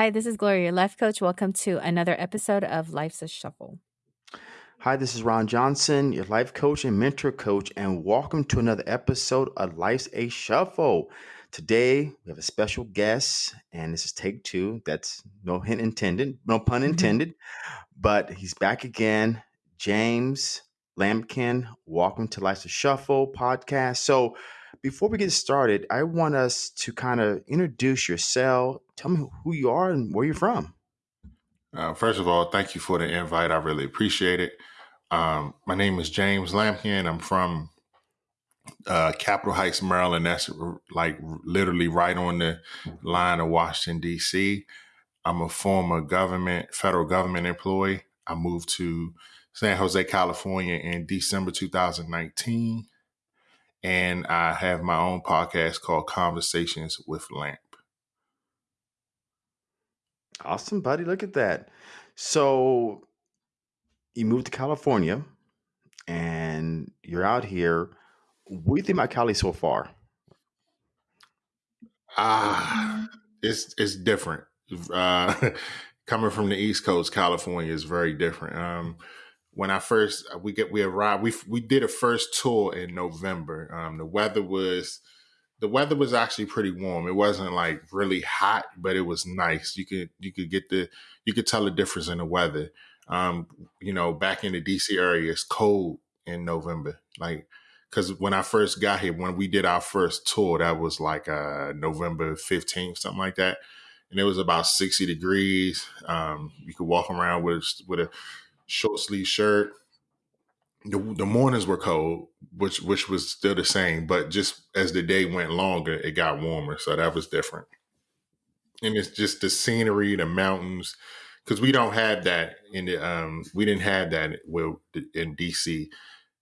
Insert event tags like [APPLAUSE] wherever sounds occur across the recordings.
Hi, this is Gloria, your life coach. Welcome to another episode of Life's a Shuffle. Hi, this is Ron Johnson, your life coach and mentor coach, and welcome to another episode of Life's a Shuffle. Today, we have a special guest, and this is take two. That's no hint intended, no pun Mhm. intended, but he's back again. James Lampkin. welcome to Life's a Shuffle podcast. So, before we get started, I want us to kind of introduce yourself. Tell me who you are and where you're from. Uh, first of all, thank you for the invite. I really appreciate it. Um, my name is James Lampkin. I'm from uh, Capitol Heights, Maryland. That's like literally right on the line of Washington, D.C. I'm a former government, federal government employee. I moved to San Jose, California in December 2019. And I have my own podcast called Conversations with Lamp. Awesome, buddy. Look at that. So you moved to California and you're out here. What do you think about Cali so far? Ah, it's it's different. Uh, [LAUGHS] coming from the East Coast, California is very different. Um, when I first we get we arrived, we we did a first tour in November. Um, the weather was the weather was actually pretty warm. It wasn't like really hot, but it was nice. You could you could get the you could tell the difference in the weather. Um, you know, back in the DC area, it's cold in November. Like because when I first got here, when we did our first tour, that was like uh, November 15th, something like that. And it was about 60 degrees. Um, you could walk around with, with a short sleeve shirt. The, the mornings were cold, which which was still the same, but just as the day went longer, it got warmer. So that was different. And it's just the scenery, the mountains, because we don't have that in the um we didn't have that in DC.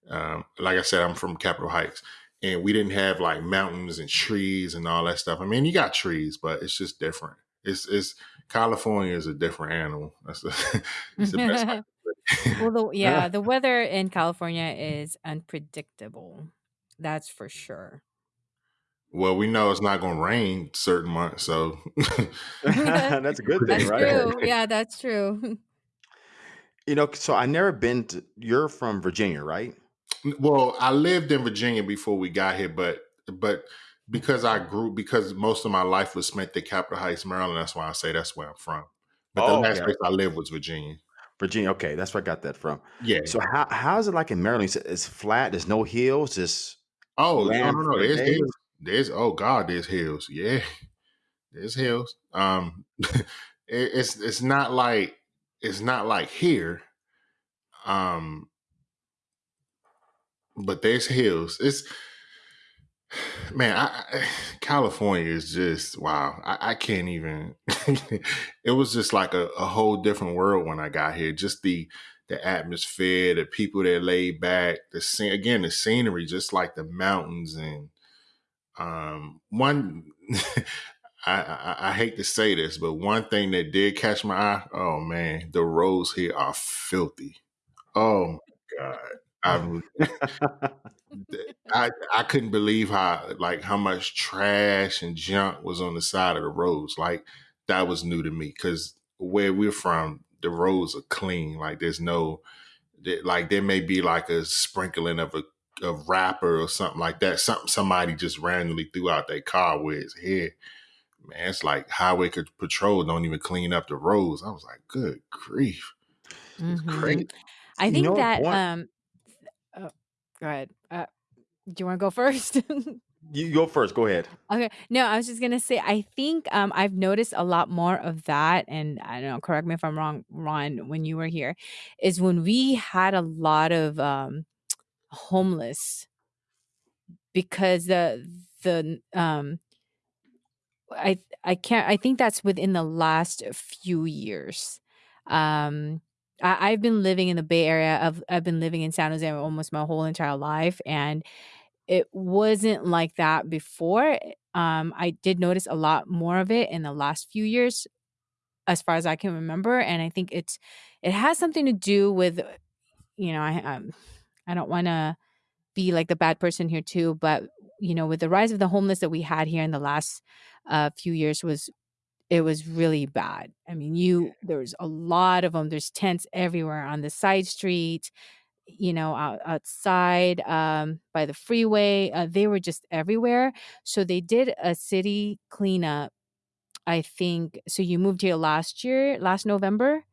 Um, like I said, I'm from Capitol Heights, and we didn't have like mountains and trees and all that stuff. I mean, you got trees, but it's just different. It's it's California is a different animal. That's [LAUGHS] the, the best. [LAUGHS] way to put it. well, the, [LAUGHS] yeah, the weather in California is unpredictable. That's for sure. well, we know it's not going to rain certain months, so [LAUGHS] That's a good thing, That's right? true. Yeah, that's true. [LAUGHS] You know, so I never been to. You're from Virginia, right? well, I lived in Virginia before we got here, but but because I grew because most of my life was spent at Capitol Heights, Maryland. That's why I say that's where I'm from. But the Oh, last okay. place I lived was Virginia. Virginia. Okay, that's where I got that from. Yeah. So how how is it like in Maryland? It's flat. There's no hills. Just Oh no no no! There's hills. There's oh god, there's hills. Yeah, [LAUGHS] there's hills. Um, [LAUGHS] it, it's it's not like it's not like here. Um, but there's hills. It's man, I, I, California is just wow. I, I can't even. [LAUGHS] it was just like a, a whole different world when I got here. Just the the atmosphere, the people that laid back, the scene again, the scenery, just like the mountains and um one. [LAUGHS] I, I, I hate to say this, but one thing that did catch my eye, oh man, the roads here are filthy. Oh god, I [LAUGHS] I I couldn't believe how like how much trash and junk was on the side of the roads. Like that was new to me because where we're from, the roads are clean. Like there's no like there may be like a sprinkling of a of wrapper or something like that. Something somebody just randomly threw out their car where it's here. Man, it's like highway c- patrol don't even clean up the roads. I was like, good grief, it's Mhm. crazy. I you think know, that one, um go ahead. Uh, do you want to go [LAUGHS] first? you go first. Go ahead. Okay. No, I was just gonna say I think um I've noticed a lot more of that, and I don't know, correct me if I'm wrong, Ron, when you were here, is when we had a lot of um homeless because the the um I I can't I think that's within the last few years. Um I, I've been living in the Bay Area. I've I've been living in San Jose almost my whole entire life and it wasn't like that before. Um I did notice a lot more of it in the last few years as far as I can remember. And I think it's it has something to do with you know, I um I don't wanna be like the bad person here too, but you know, with the rise of the homeless that we had here in the last uh, few years was it was really bad. I mean, you there's a lot of them. There's tents everywhere on the side street, you know, out, outside um, by the freeway. Uh, they were just everywhere. So they did a city cleanup. I think so. You moved here last year, last November.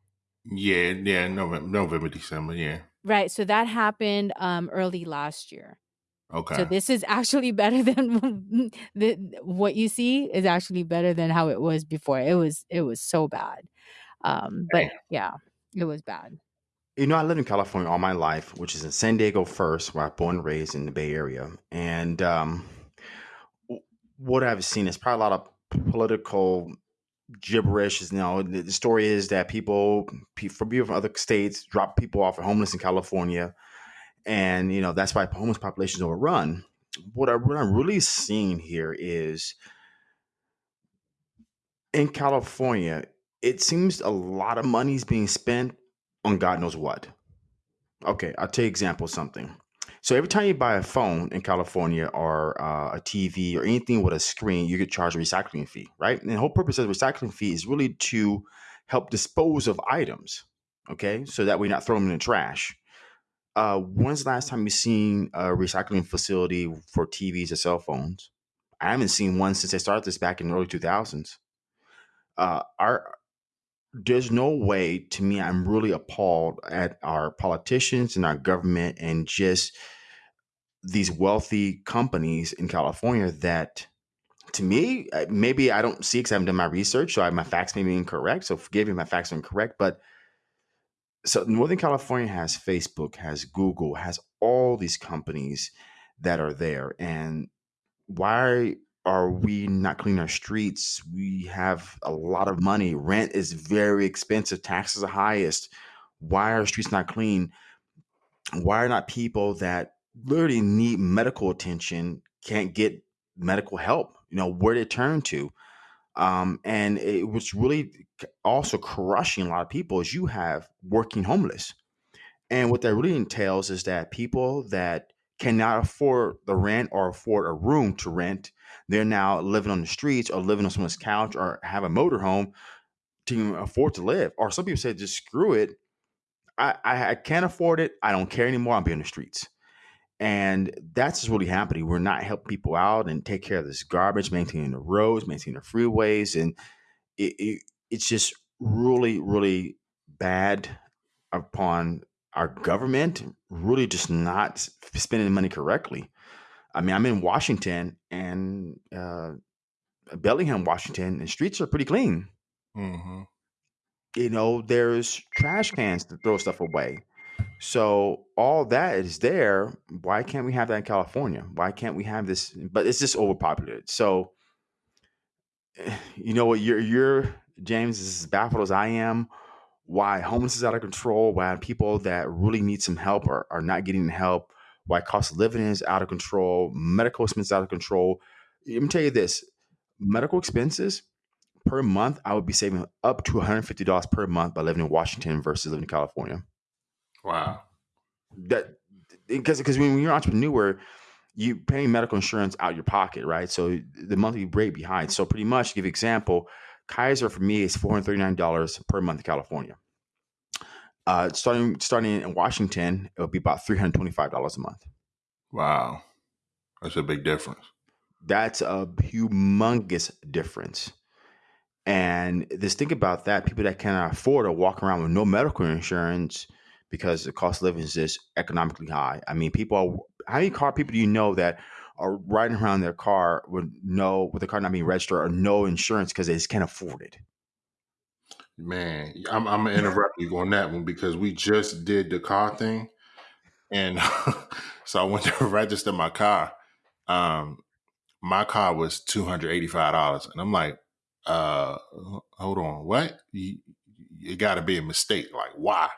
Yeah, yeah, November, November, December, yeah. Right. So that happened um, early last year. Okay. So this is actually [LAUGHS] better than the, what you see is actually better than how it was before. It was it was so bad. Um, but yeah, it was bad. You know, I lived in California all my life, which is in San Diego first, where I was born and raised in the Bay Area. And um, what I've seen is probably a lot of political gibberish. You know, the, the story is that people from people from other states drop people off at homeless in California, and you know that's why homeless populations overrun. What, I, what I'm really seeing here is in California, it seems a lot of money is being spent on God knows what. Okay, I'll take example something. So every time you buy a phone in California or uh, a TV or anything with a screen, you get charged a recycling fee, right? And the whole purpose of the recycling fee is really to help dispose of items, okay? So that we not throw them in the trash. Uh, when's the last time you seen a recycling facility for TVs or cell phones? I haven't seen one since they started this back in the early 2000s. Uh, our there's no way to me i'm really appalled at our politicians and our government and just these wealthy companies in california that to me uh, maybe i don't see because i haven't done my research so I, my facts may be incorrect so forgive me if my facts are incorrect but so northern california has facebook has google has all these companies that are there and why are we not cleaning our streets? We have a lot of money. Rent is very expensive. Taxes are highest. Why are streets not clean? Why are not people that literally need medical attention can't get medical help? You know, where to turn to. Um, and it was really also crushing a lot of people is you have working homeless. And what that really entails is that people that cannot afford the rent or afford a room to rent, they're now living on the streets or living on someone's couch or have a motorhome to afford to live. Or some people say, just screw it. I, I, I can't afford it. I don't care anymore. I'll be on the streets. And that's just really happening. We're not helping people out and take care of this garbage, maintaining the roads, maintaining the freeways. And it, it, it's just really, really bad upon our government really just not spending money correctly. I mean, I'm in Washington and uh, Bellingham, Washington, and streets are pretty clean. hmm You know, there's trash cans to throw stuff away. So all that is there. Why can't we have that in California? Why can't we have this? But it's just overpopulated. So eh, you know what? You're you're James is as baffled as I am. Why homeless is out of control? Why people that really need some help are, are not getting help? Why cost of living is out of control? Medical expenses out of control. Let me tell you this: medical expenses per month, I would be saving up to one hundred fifty dollars per month by living in Washington versus living in California. Wow. That because because when you're an entrepreneur, you paying medical insurance out of your pocket, right? So the monthly rate behind. So pretty much, to give example, Kaiser for me is four hundred thirty nine dollars per month in California. Uh, starting starting in Washington, it would be about three hundred twenty five dollars a month. Wow. That's a big difference. That's a humongous difference. And just think about that: people that cannot afford to walk around with no medical insurance because the cost of living is just economically high. I mean, people are how many car people do you know that are riding around their car with no with the car not being registered or no insurance because they just can't afford it? Man, I'm, I'm gonna interrupt you on that one because we just did the car thing, and [LAUGHS] so I went [LAUGHS] to register my car. Um, my car was two hundred eighty five dollars, and I'm like, uh, hold on, what? You, it got to be a mistake. Like, why?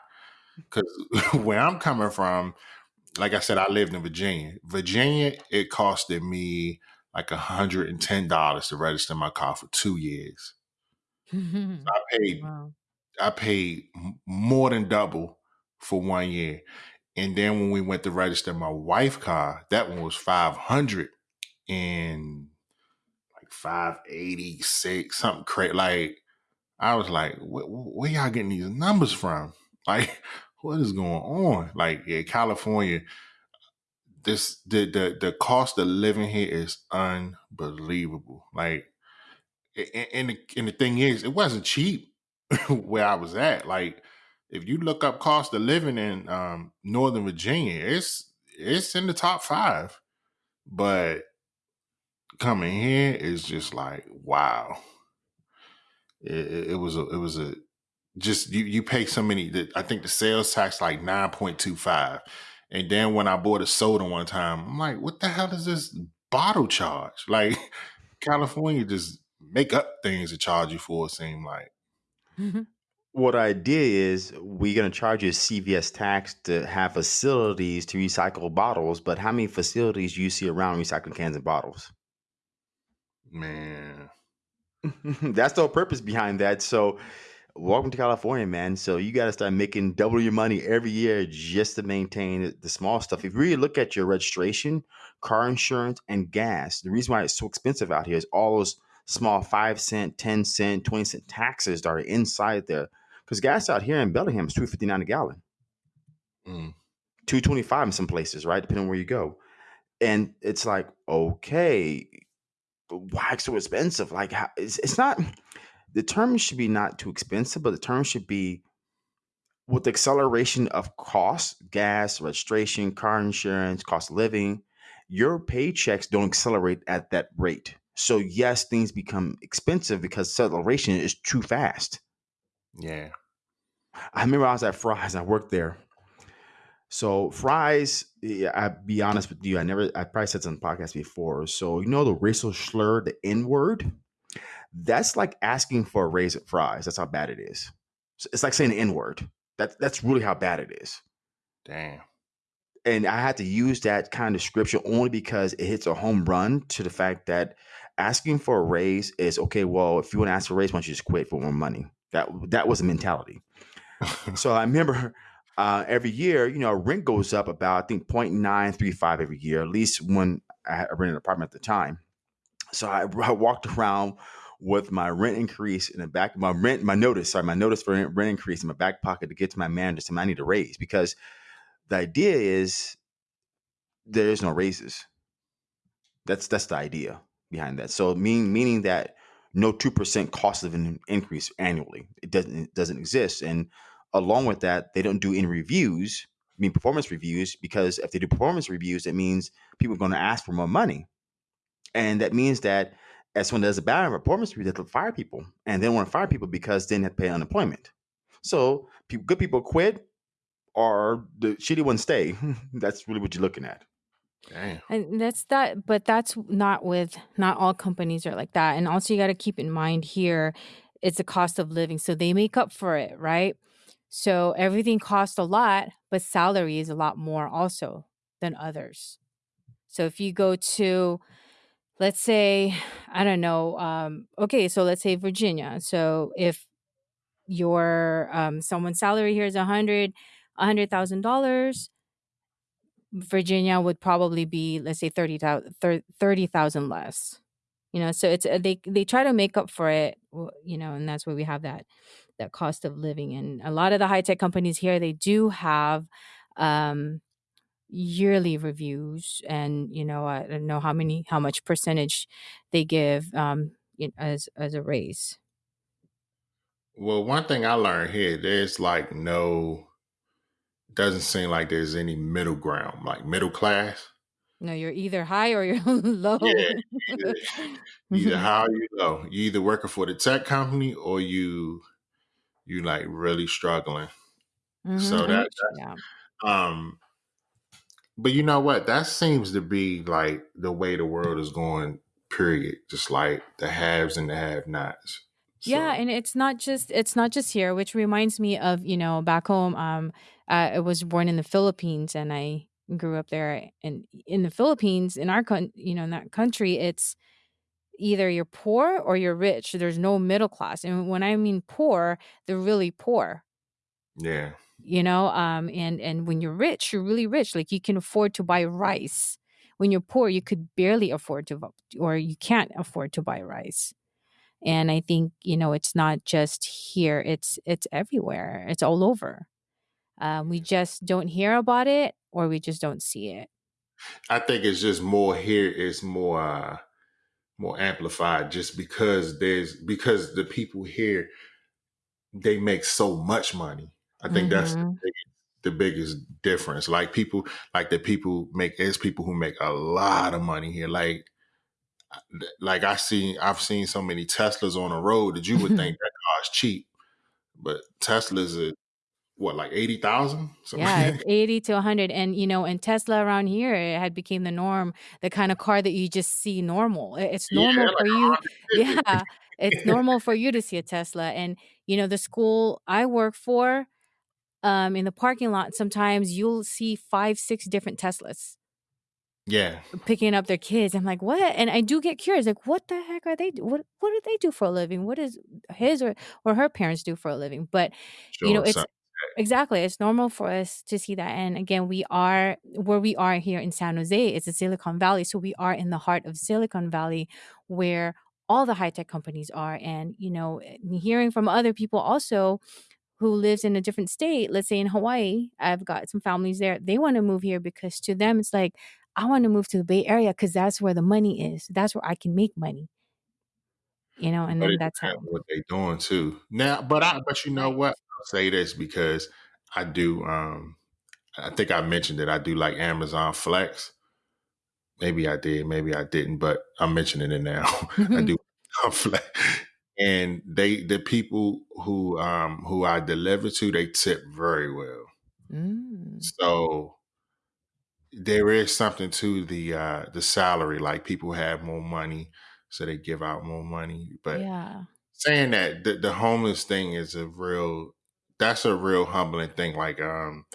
Because [LAUGHS] where I'm coming from, like I said, I lived in Virginia. Virginia, it costed me like hundred and ten dollars to register my car for two years. [LAUGHS] I paid wow. I paid more than double for one year. And then when we went to register my wife car, that one was five hundred and like five eighty six, something crazy. Like I was like, where, where y'all getting these numbers from? [LAUGHS] Like, what is going on? Like, yeah, California, this the the the cost of living here is unbelievable. Like, and the, and the thing is, it wasn't cheap [LAUGHS] where I was at. Like, if you look up cost of living in um, Northern Virginia, it's it's in the top five. But coming here is just like wow. It, it was a it was a just you you pay so many. That I think the sales tax like nine point two five, and then when I bought a soda one time, I'm like, what the hell is this bottle charge? [LAUGHS] Like California just make up things to charge you for. It seem like. Mm-hmm. What I did is we're gonna charge you a CVS tax to have facilities to recycle bottles, but how many facilities do you see around recycling cans and bottles? Man, [LAUGHS] that's the whole purpose behind that. So welcome to California, man. So you got to start making double your money every year just to maintain the small stuff. If you really look at your registration, car insurance, and gas, the reason why it's so expensive out here is all those small five cent, ten cent, twenty cent taxes that are inside there. Because gas out here in Bellingham is two fifty nine a gallon, mm. two twenty five in some places, right? Depending on where you go. And it's like, okay, why it's so expensive? Like, it's, it's not the term should be not too expensive, but the term should be with the acceleration of costs, gas, registration, car insurance, cost of living, your paychecks don't accelerate at that rate. So yes, things become expensive because acceleration is too fast. Yeah. I remember I was at Fry's, I worked there. So Fry's, yeah, I'll be honest with you, I never I probably said this on the podcast before. So you know the racial slur, the N word? That's like asking for a raise at Fry's. That's how bad it is. It's like saying the N word. That, that's really how bad it is. Damn. And I had to use that kind of description only because it hits a home run to the fact that asking for a raise is okay. Well, if you want to ask for a raise, why don't you just quit for more money? That that was the mentality. [LAUGHS] so I remember uh, every year, you know, rent goes up about I think 0.935 every year, at least when I rented an apartment at the time. So I, I walked around with my rent increase in the back, my rent, my notice, sorry, my notice for rent, increase in my back pocket to get to my manager, saying I need to raise because the idea is there is no raises. That's that's the idea behind that. So mean meaning that no two percent cost of an increase annually. It doesn't it doesn't exist. And along with that, they don't do any reviews, I mean performance reviews, because if they do performance reviews, it means people are going to ask for more money. And that means that as when there's a bad performance review, they have to fire people, and they don't want to fire people because then they have to pay unemployment. So people, good people quit, or the shitty ones stay. [LAUGHS] that's really what you're looking at. Damn. And that's that, but that's not with not all companies are like that. And also, you got to keep in mind here, it's a cost of living, so they make up for it, right? So everything costs a lot, but salary is a lot more also than others. So if you go to let's say i don't know um, okay so let's say virginia so if your um, someone's salary here is a hundred a hundred thousand dollars virginia would probably be let's say 30000 30000 less you know so it's uh, they they try to make up for it you know and that's where we have that that cost of living and a lot of the high tech companies here they do have um yearly reviews and you know i don't know how many how much percentage they give um as as a raise. Well one thing i learned here there's like no doesn't seem like there's any middle ground like middle class. No you're either high or you're [LAUGHS] low. yeah, either, either [LAUGHS] high or you low. You either working for the tech company or you you like really struggling. Mm-hmm. so that yeah. um but you know what? That seems to be like the way the world is going, period. Just like the haves and the have nots. So. Yeah, and it's not just it's not just here, which reminds me of, you know, back home, um, uh, I was born in the Philippines and I grew up there and in the Philippines, in our con you know, in that country, it's either you're poor or you're rich. There's no middle class. And when I mean poor, they're really poor. Yeah you know um and and when you're rich you're really rich like you can afford to buy rice when you're poor, you could barely afford to or you can't afford to buy rice. And I think, you know, it's not just here, it's it's everywhere. It's all over. Um, we just don't hear about it or we just don't see it. I think it's just more here. It's more uh, more amplified just because there's because the people here they make so much money. I think that's the Mhm. biggest, the biggest difference. Like people, like the people make, there's people who make a lot of money here. Like, like I see, I've seen so many Teslas on the road that you would think [LAUGHS] that car's cheap, but Teslas are what, like eighty thousand? Yeah, it's [LAUGHS] 80 to 100 and you know, and Tesla around here it had became the norm, the kind of car that you just see normal. It's normal like for a you. [LAUGHS] Yeah, it's normal for you to see a Tesla and you know, the school I work for um in the parking lot sometimes you'll see 5 6 different Teslas yeah, picking up their kids. I'm like, "What?" And I do get curious like, "What the heck are they do- what what do they do for a living? What does his or or her parents do for a living?" But you know, it's So, Exactly. It's normal for us to see that. And again, we are where we are here in San Jose, it's a Silicon Valley. So we are in the heart of Silicon Valley where all the high tech companies are. And, you know, hearing from other people also who lives in a different state, let's say in Hawaii, I've got some families there. They want to move here because to them it's like, I want to move to the Bay Area because that's where the money is. That's where I can make money, you know, and but then it that's how. what they're doing too. Now, but I, but you know what? I'll say this because I do. Um, I think I mentioned that I do like Amazon Flex. Maybe I did, maybe I didn't, but I'm mentioning it now. [LAUGHS] I [LAUGHS] do Amazon [LAUGHS] Flex. And they the people who um who I deliver to, they tip very well. mm, So there is something to the uh the salary. Like people have more money, so they give out more money. But yeah. saying that the, the homeless thing is a real that's a real humbling thing. Like um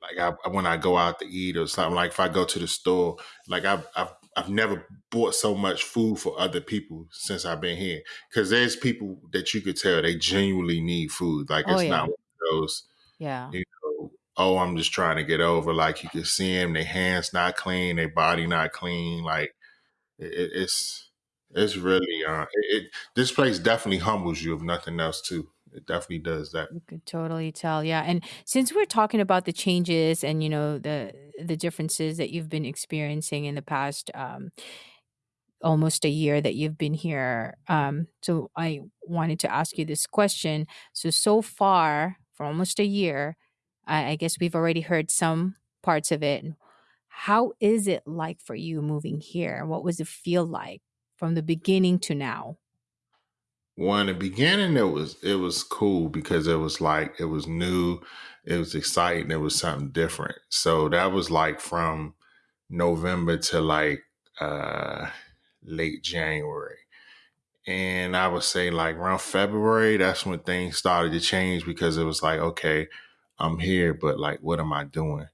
like I when I go out to eat or something, like if I go to the store, like I've I've I've never bought so much food for other people since I've been here. Cause there's people that you could tell they genuinely need food. Like Oh, it's not yeah. one of those, Yeah. you know, oh, I'm just trying to get over. Like you can see them, their hands not clean, their body not clean. Like it- it's it's really uh it, it this place definitely humbles you if nothing else too. It definitely does that. You could totally tell, yeah, and since we're talking about the changes and, you know, the the differences that you've been experiencing in the past, um, almost a year that you've been here, um, so I wanted to ask you this question. So, so far, for almost a year, I I guess we've already heard some parts of it. How is it like for you moving here? What was it feel like from the beginning to now? Well, in the beginning, it was it was cool because it was like it was new, it was exciting, it was something different. So that was like from November to like uh late January. And I would say like around February, that's when things started to change because it was like, okay, I'm here, but like what am I doing?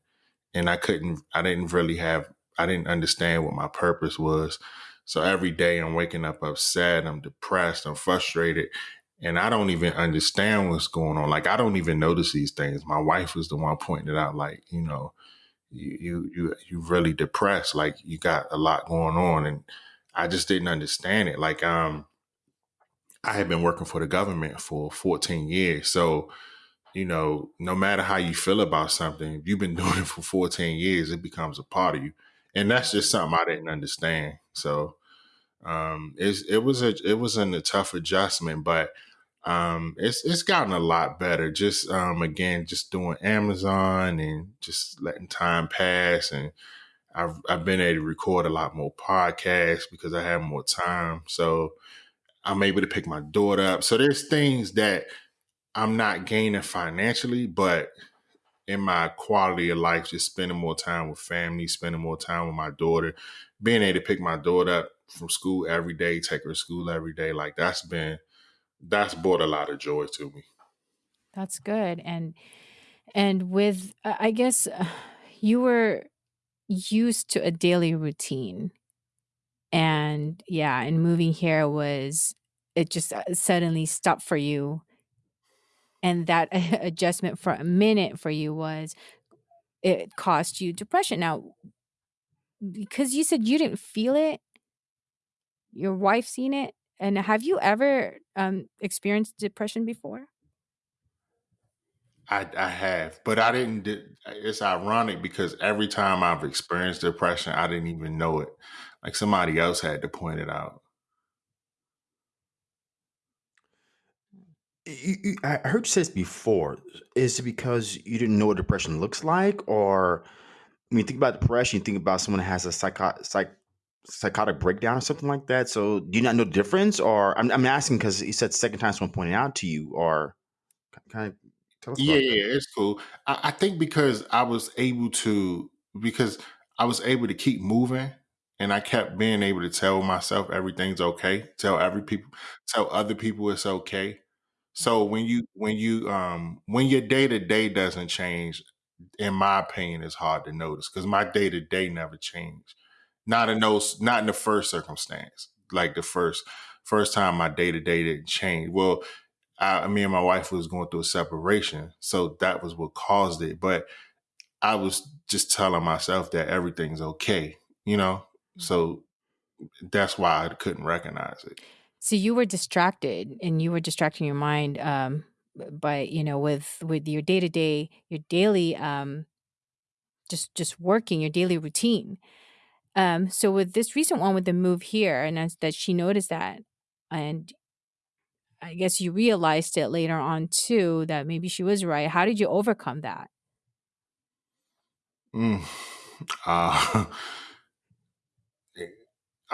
and I couldn't, I didn't really have, I didn't understand what my purpose was. So every day I'm waking up upset, I'm depressed, I'm frustrated, and I don't even understand what's going on. Like I don't even notice these things. My wife was the one pointing it out. Like you know, you you you you really depressed. Like you got a lot going on, and I just didn't understand it. Like um, I had been working for the government for 14 years, so you know, no matter how you feel about something, if you've been [LAUGHS] doing it for 14 years, it becomes a part of you. And that's just something I didn't understand. So um it was a it wasn't a tough adjustment, but um it's it's gotten a lot better. Just um again, just doing Amazon and just letting time pass and I've I've been able to record a lot more podcasts because I have more time. So I'm able to pick my daughter up. So there's things that I'm not gaining financially, but in my quality of life, just spending more time with family, spending more time with my daughter, being able to pick my daughter up from school every day, take her to school every day, like that's been that's brought a lot of joy to me. That's good, and and with I guess [SIGHS] you were used to a daily routine, and yeah, and moving here was it just uh, suddenly stopped for you, and that [LAUGHS] adjustment for a minute for you was it caused you depression. Now, because you said you didn't feel it, your wife seen it, and have you ever, um, experienced depression before? I I have, but I didn't. It's ironic because every time I've experienced depression, I didn't even know it. Like somebody else had to point it out. You- you- I heard you say this before. Is it because you didn't know what depression looks like, or when you think about depression, you think about someone that has a psycho- psych psychotic breakdown or something like that? So, do you not know the difference, or I'm, I'm asking because you said second time someone pointed out to you, or kind of tell us Yeah, about yeah, that? yeah, it's cool. I, I think because I was able to, because I was able to keep moving, and I kept being able to tell myself everything's okay. Tell every people, tell other people it's okay. So when you when you um when your day to day doesn't change, in my opinion, it's hard to notice because my day to day never changed. Not in those, not in the first circumstance, like the first first time my day to day didn't change. Well, I, me and my wife was going through a separation, so that was what caused it. But I was just telling myself that everything's okay, you know. So that's why I couldn't recognize it. So you were distracted and you were distracting your mind, um, by, you know, with with your day-to-day, your daily, um, just just working, your daily routine. Um, so with this recent one with the move here and as that she noticed that, and I guess you realized it later on too that maybe she was right. How did you overcome that? Mm. [LAUGHS] Uh, [LAUGHS]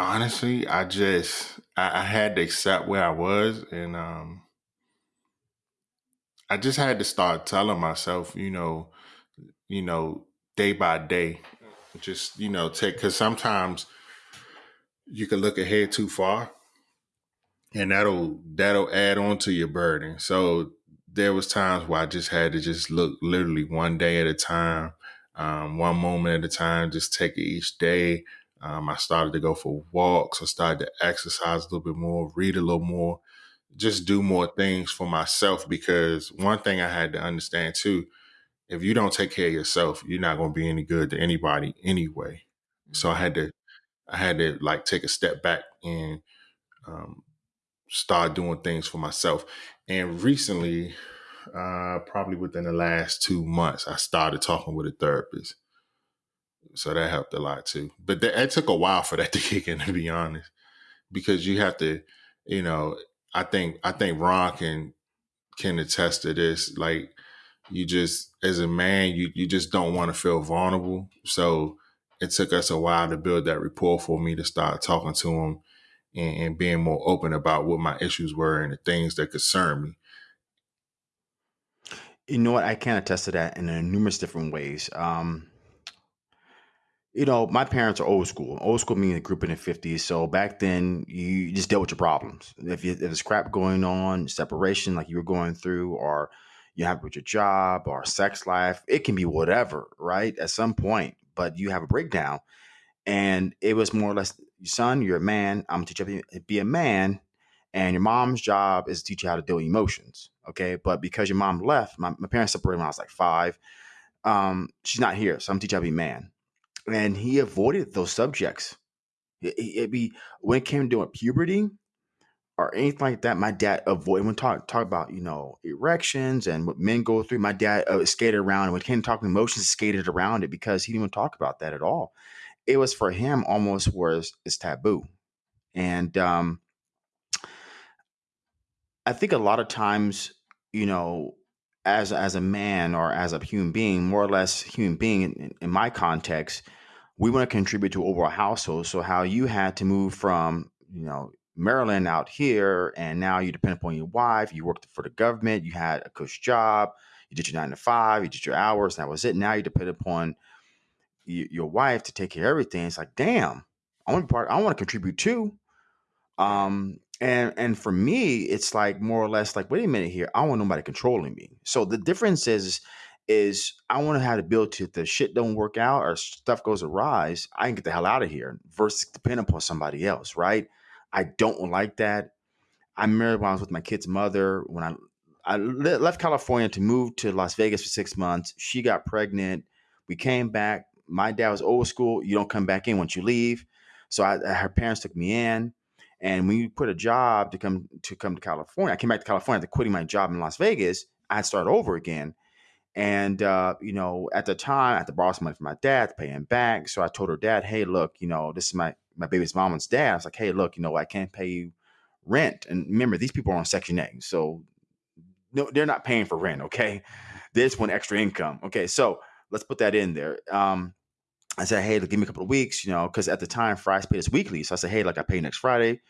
honestly, I just I, I had to accept where I was, and um, I just had to start telling myself, you know, you know, day by day, just you know, take because sometimes you can look ahead too far, and that'll that'll add on to your burden. So there was times where I just had to just look literally one day at a time, um, one moment at a time, just take it each day. Um, I started to go for walks. I started to exercise a little bit more, read a little more, just do more things for myself. Because one thing I had to understand too, if you don't take care of yourself, you're not going to be any good to anybody anyway. So I had to, I had to like take a step back and um, start doing things for myself. And recently, uh, probably within the last two months, I started talking with a therapist. So that helped a lot too. But that, it took a while for that [LAUGHS] to kick in, to be honest, because you have to, you know, I think I think Ron can can attest to this. Like you just as a man, you you just don't want to feel vulnerable. So it took us a while to build that rapport for me to start talking to him and, and being more open about what my issues were and the things that concern me. You know what? I can attest to that in numerous different ways. Um, you know, my parents are old school. Old school meaning a group in the 50s. So back then, you just dealt with your problems. If, you, if there's crap going on, separation like you were going through, or you have with your job or sex life, it can be whatever, right? At some point, but you have a breakdown. And it was more or less, son, you're a man. I'm going to teach you to be a man. And your mom's job is to teach you how to deal with emotions. Okay. But because your mom left, my, my parents separated when I was like five. Um, she's not here. So I'm to teach you how to be a man and he avoided those subjects. It, it be when it came to puberty or anything like that. My dad avoided when talk talk about you know erections and what men go through. My dad uh, skated around when it came to talking emotions, skated around it because he didn't even talk about that at all. It was for him almost was it's taboo, and um, I think a lot of times you know as as a man or as a human being, more or less human being in, in my context we want to contribute to overall household. So how you had to move from, you know, Maryland out here, and now you depend upon your wife. You worked for the government. You had a cush job. You did your nine to five. You did your hours. That was it. Now you depend upon y- your wife to take care of everything. It's like, damn, I want to part. I want to contribute too. Um, and and for me, it's like more or less like, wait a minute here. I don't want nobody controlling me. So the difference is, is I want to have the ability if the shit don't work out or stuff goes awry, I can get the hell out of here versus depend upon somebody else, right? I don't like that. I married when I was with my kid's mother. When I I le- left California to move to Las Vegas for six months, she got pregnant. We came back. my dad was old school. You don't come back in once you leave. So I, her parents took me in, and when you put a job to come to come to California, I came back to California after quitting my job in Las Vegas. I had started over again, and uh, you know, at the time, I had to borrow some money from my dad to pay him back. So I told her dad, "Hey, look, you know, this is my my baby's mom's dad." I was like, "Hey, look, you know, I can't pay you rent." And remember, these people are on Section 8, so no, they're not paying for rent. Okay, this one extra income. Okay, so let's put that in there. Um, I said, "Hey, look, give me a couple of weeks," you know, because at the time, Fry's paid us weekly. So I said, "Hey, like I pay next Friday,"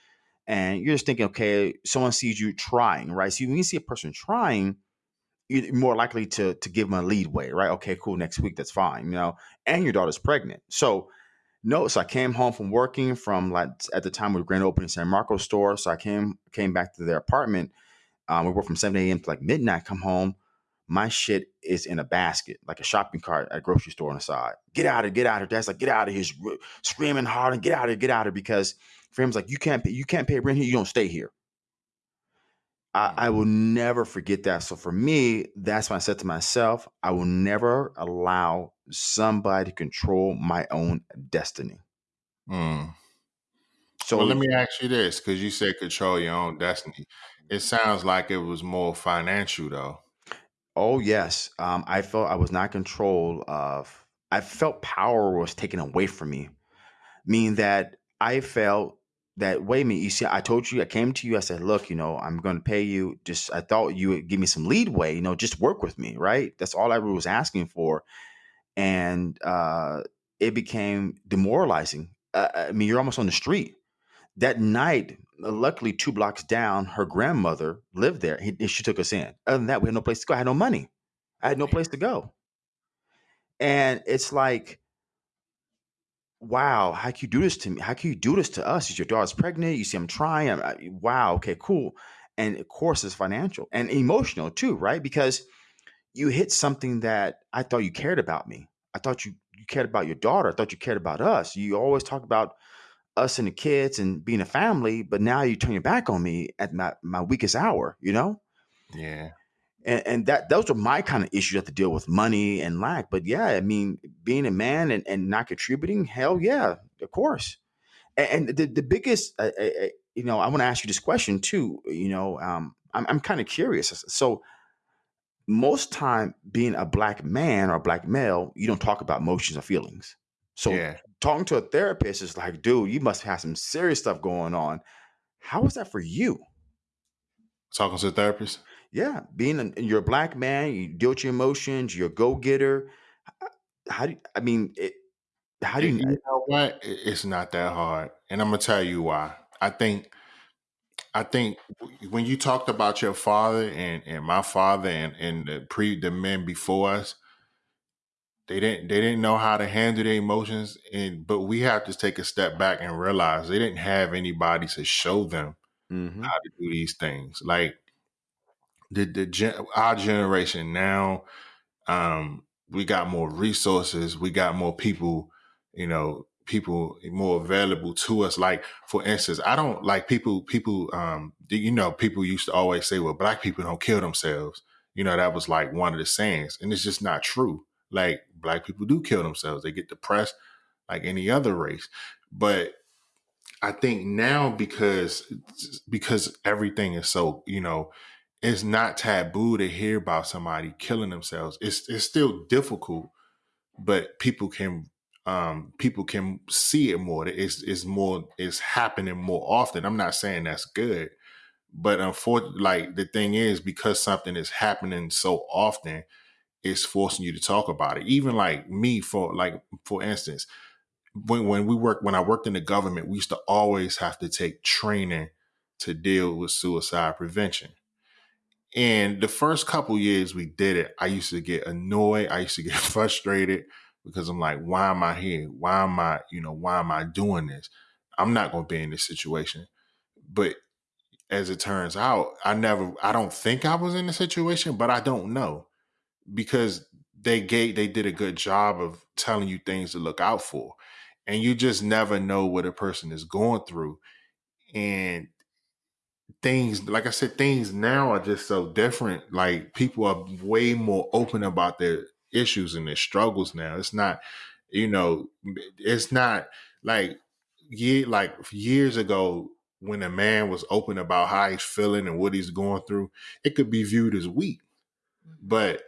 and you're just thinking, okay, someone sees you trying, right? So when you see a person trying you're more likely to to give them a leadway, right? Okay, cool. Next week, that's fine, you know. And your daughter's pregnant, so no. So I came home from working from like at the time we were grand opening San Marcos store. So I came came back to their apartment. Um, we worked from seven a.m. to like midnight. Come home, my shit is in a basket, like a shopping cart at a grocery store on the side. Get out of, get out of. Dad's like, get out of here, screaming hard and get out of, get out of, because friends like you can't pay, you can't pay rent here. You don't stay here. I, I, will never forget that. So for me, that's when I said to myself, I will never allow somebody to control my own destiny. Mm. So well, let me ask you this, because you said control your own destiny. It sounds like it was more financial, though. Oh yes, um, I felt I was not control of. I felt power was taken away from me, meaning that I felt that wait a minute, you see, I told you, I came to you, I said, look, you know, I'm going to pay you. Just, I thought you would give me some leadway, you know, just work with me, right? That's all I was asking for, and uh, it became demoralizing. Uh, I mean, you're almost on the street. That night, luckily, two blocks down, her grandmother lived there. He, she took us in. Other than that, we had no place to go. I had no money. I had no place to go. And it's like wow, how can you do this to me? How can you do this to us? Is your daughter's pregnant? You see, I'm trying. I'm, I, wow, okay, cool. And of course, it's financial and emotional too, right? Because you hit something that I thought you cared about me. I thought you you cared about your daughter. I thought you cared about us. You always talk about us and the kids and being a family, but now you turn your back on me at my, my weakest hour, you know? Yeah and, and that those are my kind of issues you have to deal with money and lack. But yeah, I mean, being a man and, and not contributing, hell yeah, of course. And, and the the biggest, uh, uh, you know, I want to ask you this question too. You know, um, I'm I'm kind of curious. So most time, being a black man or a black male, you don't talk about emotions or feelings. So yeah. talking to a therapist is like, dude, you must have some serious stuff going on. How is that for you? Talking to a therapist? Yeah, being a, you're a black man, you deal with your emotions, you're a go getter. How do you, I mean? It, how do you? You know what? It's not that hard, and I'm gonna tell you why. I think, I think when you talked about your father and and my father and and the pre the men before us, they didn't they didn't know how to handle their emotions, and but we have to take a step back and realize they didn't have anybody to show them mm-hmm. how to do these things. Like the the gen, our generation now, um, we got more resources, we got more people, you know, people more available to us. Like for instance, I don't like people. People, um, you know, people used to always say, "Well, black people don't kill themselves." You know, that was like one of the sayings, and it's just not true. Like black people do kill themselves; they get depressed, like any other race. But I think now because because everything is so you know it's not taboo to hear about somebody killing themselves. It's it's still difficult, but people can um people can see it more. It's it's more it's happening more often. I'm not saying that's good, but unfortunately, like the thing is because something is happening so often, it's forcing you to talk about it. Even like me, for like for instance, when when we work when I worked in the government, we used to always have to take training to deal with suicide prevention and the first couple years we did it, I used to get annoyed. I used to get [LAUGHS] frustrated because I'm like, why am I here? Why am I, you know, why am I doing this? I'm not going to be in this situation. But as it turns out, I never, I don't think I was in the situation, but I don't know because they gave, they did a good job of telling you things to look out for. And you just never know what a person is going through. And things like I said, things now are just so different. Like people are way more open about their issues and their struggles now. It's not You know, it's not like year like years ago when a man was open about how he's feeling and what he's going through, it could be viewed as weak. Mhm. But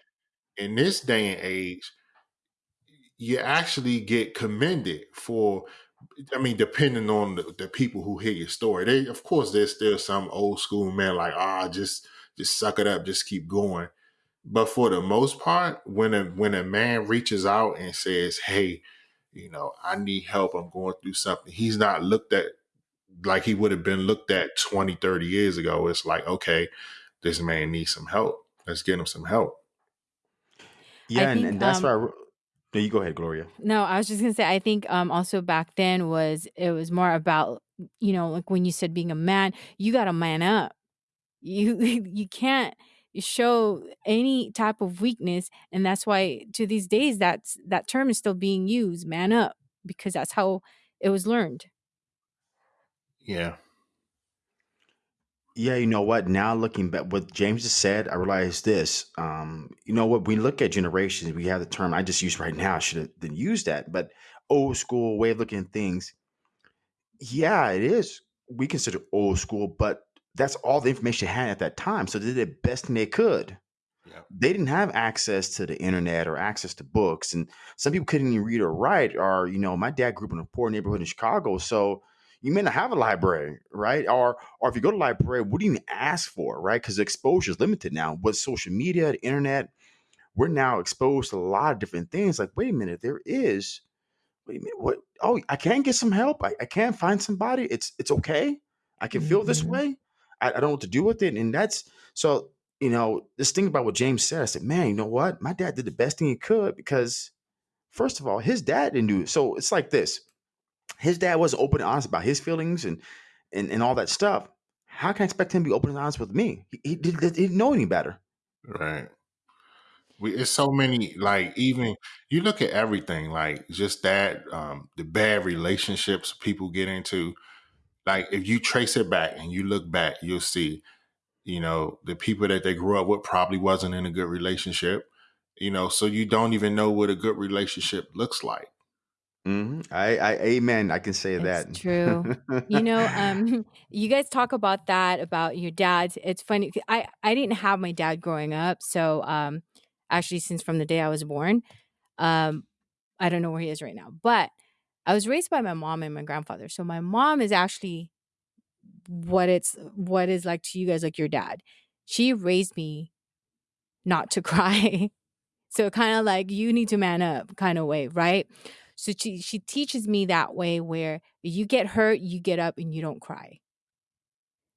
in this day and age, you actually get commended for I mean, depending on the, the people who hear your story, they of course there's still some old school man like, ah, just just suck it up, just keep going. But for the most part, when a when a man reaches out and says, Hey, you know, I need help, I'm going through something, he's not looked at like he would have been looked at 20, 30 years ago. It's like, okay, this man needs some help. Let's get him some help. Yeah, and, think and that's why. um I, re- no, you go ahead, Gloria. no, I was just gonna say I think um also back then was it was more about you know, like when you said being a man, you gotta man up. You [LAUGHS] you can't show any type of weakness, and that's why to these days that's that term is still being used, man up, because that's how it was learned. Yeah. Yeah, you know what? Now looking back, what James just said, I realized this. Um, you know what? We look at generations. We have the term I just used right now. I should have didn't use that, but old school way of looking at things. Yeah, it is. We consider old school, but that's all the information they had at that time. So they did the best thing they could. Yeah. They didn't have access to the internet or access to books, and some people couldn't even read or write. Or you know, my dad grew up in a poor neighborhood in Chicago, so you may not have a library, right? Or or if you go to library, what do you even ask for, right? Because exposure is limited now. With social media, the internet, we're now exposed to a lot of different things. Like, wait a minute, there is Wait a minute, what? Oh, I can get some help. I, I can find somebody. It's it's okay. I can feel this Mhm. way. I, I don't know what to do with it. And that's so, you know, this thing about what James said, I said, man, you know what? My dad did the best thing he could because first of all, his dad didn't do it. So it's like this. His dad wasn't open and honest about his feelings and and, and all that stuff. How can I expect him to be open and honest with me? He, he, did, he didn't know any better. Right. We, it's so many like even you look at everything like just that um the bad relationships people get into like if you trace it back and you look back you'll see you know the people that they grew up with probably wasn't in a good relationship you know so you don't even know what a good relationship looks like hmm I, I, amen. I can say It's that. true. You [LAUGHS] know, um, [LAUGHS] you guys talk about that about your dads. It's funny. 'cause I I didn't have my dad growing up, so um, actually, since from the day I was born, um, I don't know where he is right now. But I was raised by my mom and my grandfather. So my mom is actually what it's what is like to you guys, like your dad. She raised me not to [LAUGHS] cry. So kind of like you need to man up kind of way, right? So she she teaches me that way where you get hurt, you get up and you don't cry.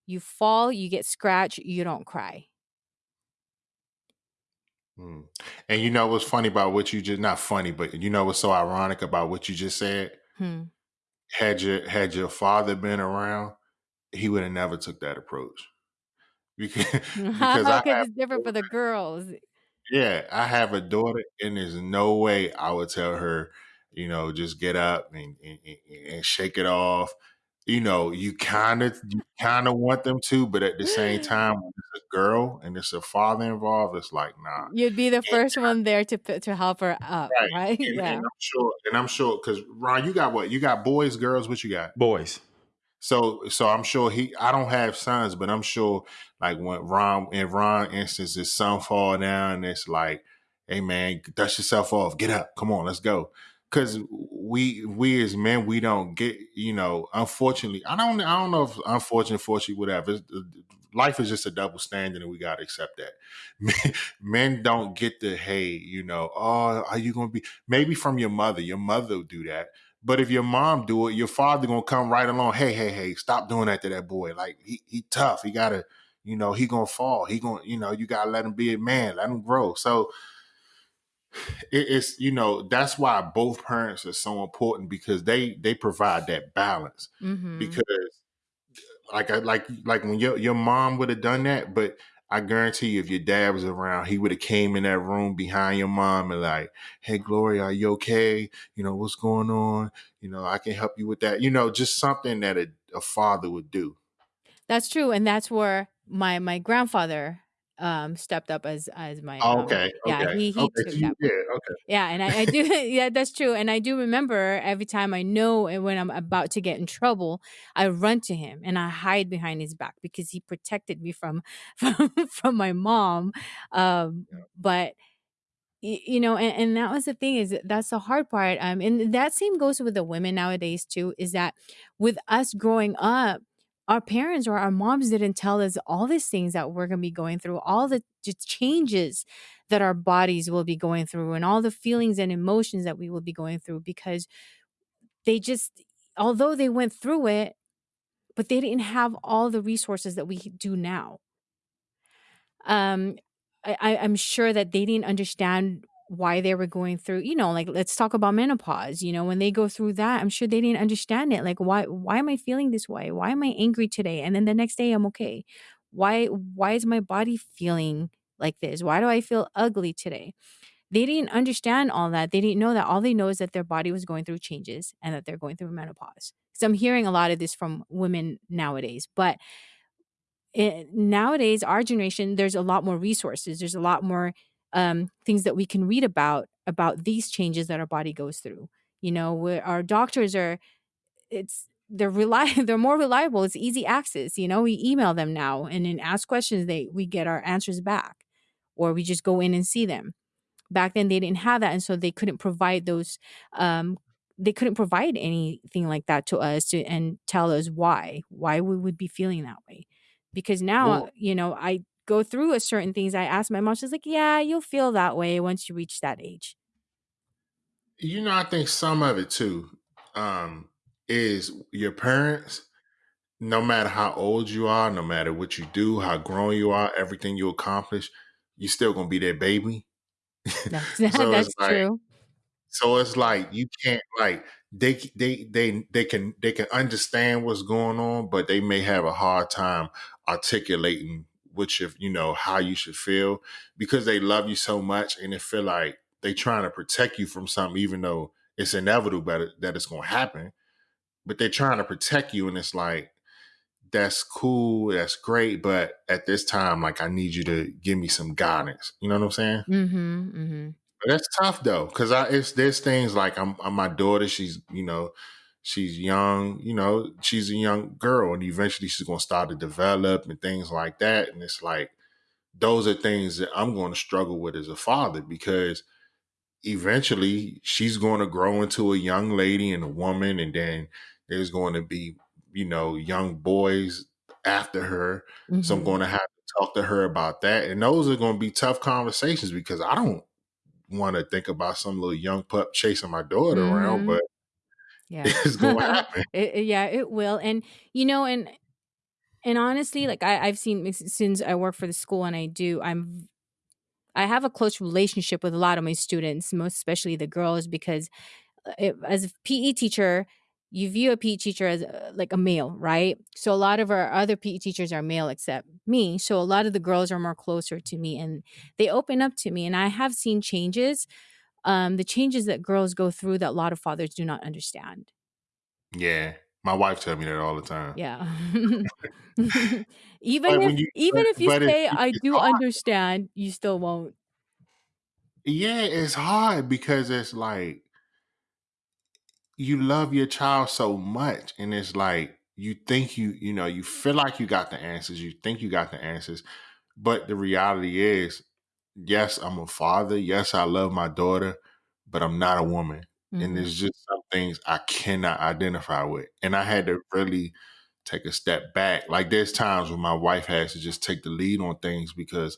You fall, you get scratched, you don't cry. Hmm. and you know what's funny about what you just not funny but you know what's so ironic about what you just said Hmm. had your had your father been around he would have never took that approach because [LAUGHS] [LAUGHS] because i Because have it's different for the girls. Yeah, I have a daughter, and there's no way I would tell her, you know, just get up and and, and- and shake it off. You know, you kind of you kind of want them to, but at the same mm. time, when it's a girl and it's a father involved, it's like nah. You'd be the And, first one there to to help her up, right, right? and, and I'm sure, and I'm sure because Ron, you got what? You got boys, girls. What you got? Boys. So, so I'm sure he. I don't have sons, but I'm sure, like when Ron, in Ron instance, his son fall down, and it's like, "Hey man, dust yourself off, get up, come on, let's go." Because we, we as men, we don't get, you know. Unfortunately, I don't, I don't know if unfortunate, fortunately, whatever. It's, uh, life is just a double standard, and we got to accept that. [LAUGHS] Men, men don't get the, hey, you know, oh, are you going to be? Maybe from your mother. Your mother will do that but if your mom do it, your father gonna come right along. Hey, hey, hey, stop doing that to that boy. Like he he tough. He gotta, you know, he gonna fall. He gonna, you know, you gotta let him be a man. Let him grow. So it, it's you know that's why both parents are so important because they they provide that balance. Mm-hmm. Because like I like like when your your mom would have done that, but I guarantee you, if your dad was around, he would have came in that room behind your mom and like, "Hey, Gloria, are you okay? You know what's going on? You know, I can help you with that. You know, just something that a, a father would do." That's true, and that's where my my grandfather um, stepped up as as my, um Okay, yeah, okay, he he okay, took you that yeah, okay. Yeah, and I I do [LAUGHS] yeah, that's true, and I do remember every time I know and when I'm about to get in trouble, I run to him and I hide behind his back because he protected me from [LAUGHS] from from my mom, um, Yeah. but you know, and and that was the thing is that that's the hard part, um, and that same goes with the women nowadays too, is that with us growing up, our parents or our moms didn't tell us all these things that we're gonna be going through, all the changes that our bodies will be going through, and all the feelings and emotions that we will be going through because they just although they went through it, but they didn't have all the resources that we do now. Um, I I'm sure that they didn't understand why they were going through you know, like, let's talk about menopause, you know, when they go through that, I'm sure they didn't understand it, like, "Why why am I feeling this way? Why am I angry today?" And then the next day, I'm okay. "Why why is my body feeling like this? Why do I feel ugly today?" They didn't understand all that, they didn't know that, all they know is that their body was going through changes and that they're going through menopause. So I'm hearing a lot of this from women nowadays, but eh, nowadays, our generation, there's a lot more resources. There's a lot more um, things that we can read about about these changes that our body goes through. You know, our doctors are, it's they're rely [LAUGHS] they're more reliable. It's easy access. You know, we email them now and then ask questions. They we get our answers back, or we just go in and see them. Back then, they didn't have that, and so they couldn't provide those. Um, they couldn't provide anything like that to us to and tell us why why we would be feeling that way. Because now, Well, you know, I go through a certain things. I ask my mom, she's like, "Yeah, you'll feel that way once you reach that age." you know, I think some of it too, um, is your parents, no matter how old you are, no matter what you do, how grown you are, everything you accomplish, you're still gonna be their baby. [LAUGHS] That's [LAUGHS] So that's like true. So it's like you can't like they they they they can they can understand what's going on, but they may have a hard time articulating which if you know how you should feel because they love you so much and they feel like they trying to protect you from something, even though it's inevitable that, it, that it's going to happen. But they're trying to protect you, and it's like that's cool, that's great, but at this time, like I need you to give me some guidance. You know what I'm saying? mm-hmm, mm-hmm. But that's tough though, because I it's there's things like I'm, I'm my daughter. She's you know she's young. You know she's a young girl, and eventually she's gonna start to develop and things like that. And it's like those are things that I'm going to struggle with as a father because eventually she's going to grow into a young lady and a woman, and then there's going to be you know young boys after her. So I'm Mhm. going to have to talk to her about that, and those are going to be tough conversations because I don't want to think about some little young pup chasing my daughter around, Mhm. but Yeah. it's going to happen. [LAUGHS] It it yeah, it will, and, you know, and and honestly, like, I I've seen since I work for the school and I do, I'm I have a close relationship with a lot of my students, most especially the girls, because, uh, it as a PE teacher, you view a PE teacher as, uh, like a male, right? So a lot of our other PE teachers are male except me, so a lot of the girls are more closer to me, and they open up to me, and I have seen changes, um, the changes that girls go through that a lot of fathers do not understand. Yeah, my wife tell me that all the time. Yeah. [LAUGHS] [LAUGHS] Even if you, even but, if you but it, say, "I do hard. understand," you still won't. Yeah, it's hard because it's like you love your child so much, and it's like you think you, you know, you feel like you got the answers. You think you got the answers, but the reality is, yes, I'm a father. Yes, I love my daughter, but I'm not a woman. And Mhm. there's just some things I cannot identify with. And I had to really take a step back. Like there's times when my wife has to just take the lead on things because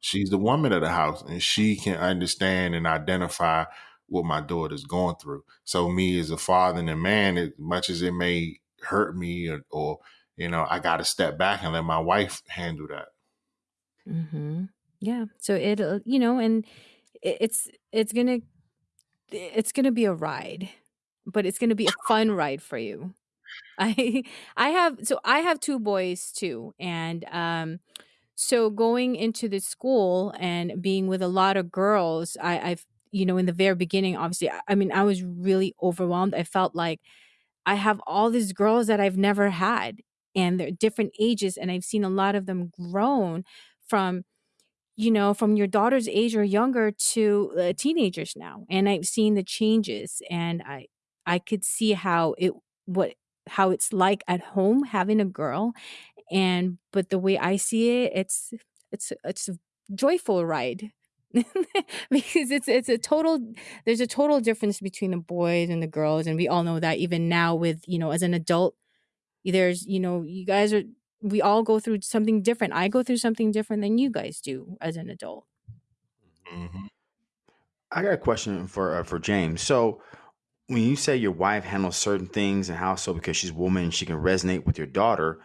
she's the woman of the house and she can understand and identify what my daughter's going through. So me as a father and a man, as much as it may hurt me or, or you know, I got to step back and let my wife handle that. Mhm. Yeah. So it'll you know, and it's it's gonna it's gonna be a ride, but it's gonna be a [LAUGHS] fun ride for you. I [LAUGHS] I have so I have 2 boys too, and, um, so going into the school and being with a lot of girls, I I've you know, in the very beginning, obviously, I I mean, I was really overwhelmed. I felt like I have all these girls that I've never had, and they're different ages, and I've seen a lot of them grown from you know, from your daughter's age or younger to uh, teenagers now, and I've seen the changes, and I I could see how it what how it's like at home having a girl, and but the way I see it, it's it's it's a joyful ride. [LAUGHS] because it's it's a total there's a total difference between the boys and the girls and we all know that even now with you know as an adult there's you know you guys are we all go through something different i go through something different than you guys do as an adult hmm I got a question for uh, for James. So, when you say your wife handles certain things and how so because she's a woman and she can resonate with your daughter,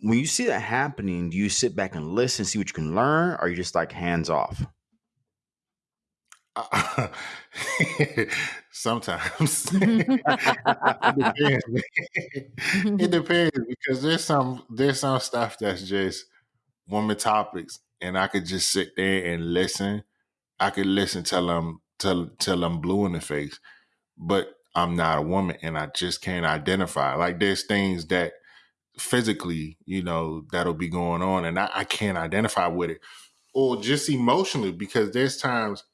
when you see that happening, do you sit back and listen, see what you can learn, or are you just like hands off? [LAUGHS] [LAUGHS] Sometimes [LAUGHS] it depends. it [LAUGHS] depends because there's some there's some stuff that's just woman topics, and I could just sit there and listen. I could listen till I'm till till I'm blue in the face, but I'm not a woman, and I just can't identify. Like there's things that physically, you know, that'll be going on, and I, I can't identify with it, or just emotionally because there's times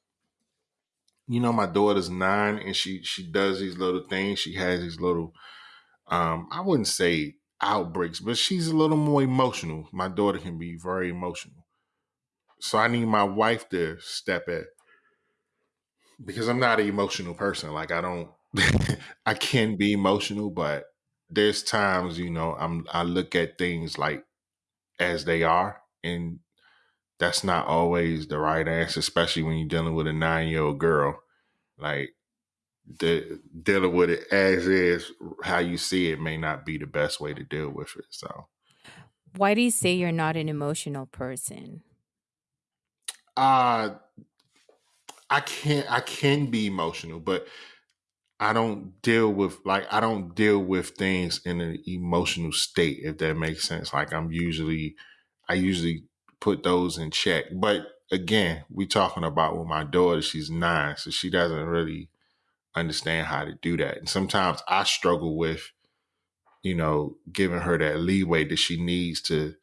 you know my daughter's nine and she she does these little things. She has these little um i wouldn't say outbreaks but she's a little more emotional. My daughter can be very emotional. So i need my wife to step in because i'm not an emotional person. Like i don't [LAUGHS] i can be emotional but there's times you know i'm i look at things like as they are and that's not always the right answer especially when you're dealing with a nine year old girl like de- dealing with it as is, how you see it may not be the best way to deal with it. So, why do you say you're not an emotional person uh, I can't, I can be emotional, but I don't deal with like I don't deal with things in an emotional state, if that makes sense. Like I'm usually, I usually put those in check. But again, we talking about with my daughter. She's nine, so she doesn't really understand how to do that. And sometimes I struggle with you know, giving her that leeway that she needs to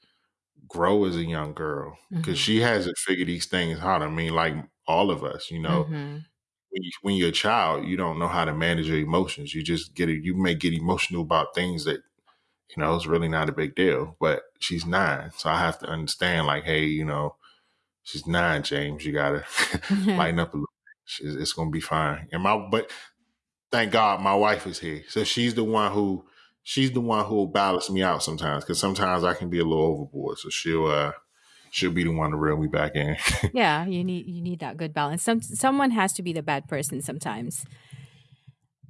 grow as a young girl because hmm she hasn't figured these things out. I mean, like all of us, you know, hmm when, you, when you're a child, you don't know how to manage your emotions. You just get it. You may get emotional about things that you know it's really not a big deal. But she's nine, so I have to understand. Like, hey, you know, she's nine, James. You gotta [LAUGHS] [LAUGHS] lighten up a little. It's, it's gonna be fine. And my, but thank God my wife is here. So she's the one who she's the one who will balance me out sometimes because sometimes I can be a little overboard. So she'll uh she'll be the one to reel me back in. [LAUGHS] yeah you need you need that good balance some someone has to be the bad person sometimes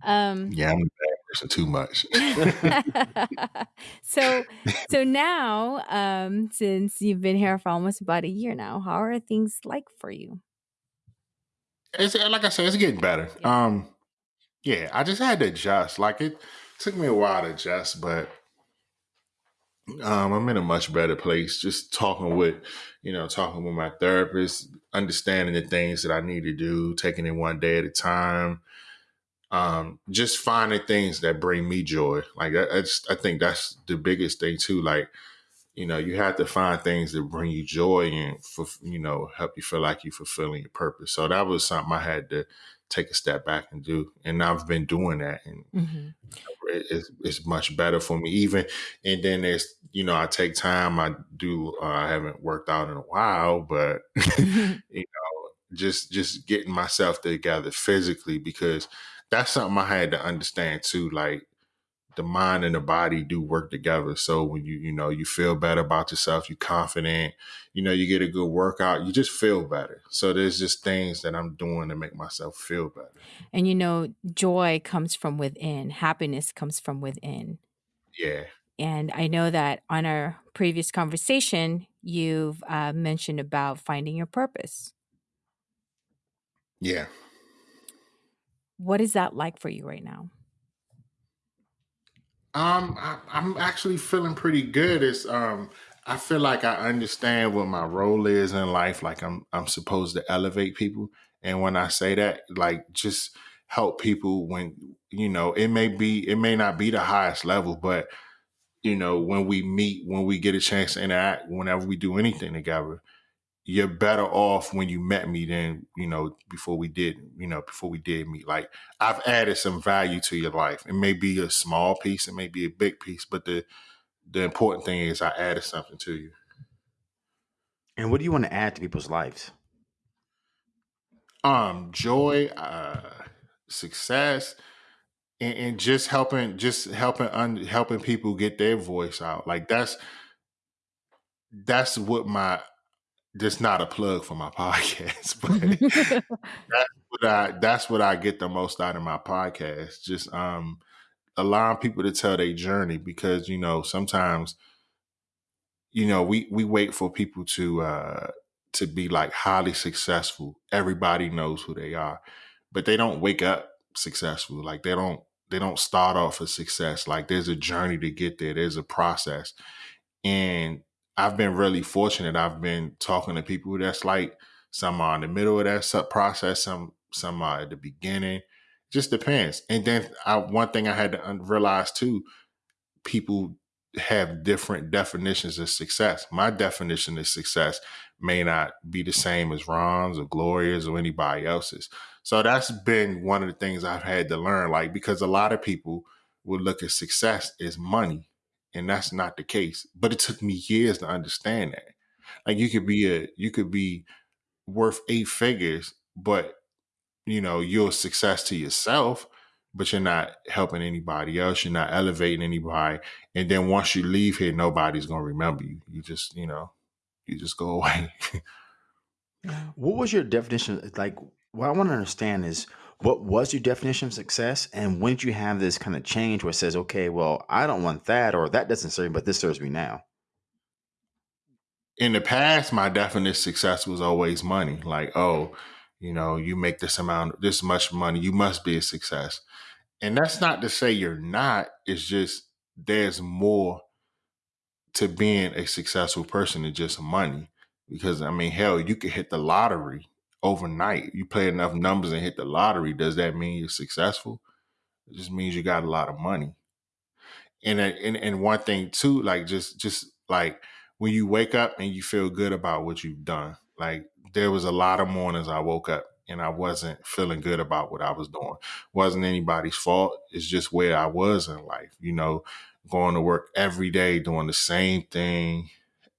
um yeah, I'm a bad person too much. [LAUGHS] so so now um since you've been here for almost about a year now how are things like for you it's like I said, it's getting better. yeah Um yeah, I just had to adjust. Like it took me a while to adjust, but um, I'm in a much better place. Just talking with, you know, talking with my therapist, understanding the things that I need to do, taking it one day at a time, um, just finding things that bring me joy. Like that, that's, I think that's the biggest thing too. Like, you know, you have to find things that bring you joy and, for, you know, help you feel like you're fulfilling your purpose. So that was something I had to take a step back and do, and I've been doing that, and hmm it- it's, it's much better for me. Even and then there's, you know, I take time. I do. Uh, I haven't worked out in a while, but [LAUGHS] [LAUGHS] you know, just just getting myself together physically because that's something I had to understand too. Like the mind and the body do work together. So when you you know you feel better about yourself, you confident, you know you get a good workout, you just feel better. So there's just things that I'm doing to make myself feel better. and you know joy comes from within happiness comes from within Yeah, and i know that on our previous conversation you've uh, mentioned about finding your purpose yeah. What is that like for you right now Um, I, I'm actually feeling pretty good. It's um, I feel like I understand what my role is in life. Like I'm I'm supposed to elevate people, and when I say that, like just help people when you know it may be it may not be the highest level, but you know when we meet, when we get a chance to interact, whenever we do anything together, you're better off when you met me than you know before we did you know before we did meet. Like i've added some value to your life. It may be a small piece it may be a big piece but the the important thing is i added something to you. And what do you want to add to people's lives? um joy uh success and, and just helping just helping un, helping people get their voice out. Like that's that's what my just not a plug for my [LAUGHS] podcast [LAUGHS] but that's what i that's what i get the most out of my podcast just um allowing people to tell their journey because you know sometimes you know we we wait for people to uh to be like highly successful. Everybody knows who they are but they don't wake up successful like they don't they don't start off as success like there's a journey to get there there's a process. And i've been really fortunate i've been talking to people that's like some are in the middle of that sub process some some are at the beginning just depends and then I, one thing i had to realize too people have different definitions of success. My definition of success may not be the same as Ron's or Gloria's or anybody else's. So that's been one of the things I've had to learn, like, because a lot of people would look at success as money, and that's not the case. But it took me years to understand that. Like, you could be a, you could be worth eight figures, but you know, you're a success to yourself but you're not helping anybody else. You're not elevating anybody. And then once you leave here, nobody's to remember you. You just, you know, you just go [LAUGHS] away. what was your definition? Like, what I want to understand is what was your definition of success? And when did you have this kind of change where it says, okay, well, I don't want that, or that doesn't serve me, but this serves me now? In the past, my definition of success was always money. Like, oh, you know, you make this amount, this much money, you must be a success. And that's not to say you're not, it's just there's more to being a successful person than just money. Because I mean, hell, you could hit the lottery overnight. You play enough numbers and hit the lottery. Does that mean you're successful? It just means you got a lot of money. And uh, and and one thing too, like just just like when you wake up and you feel good about what you've done. Like there was a lot of mornings I woke up and I wasn't feeling good about what I was doing. Wasn't anybody's fault. It's just where I was in life, you know, going to work every day doing the same thing.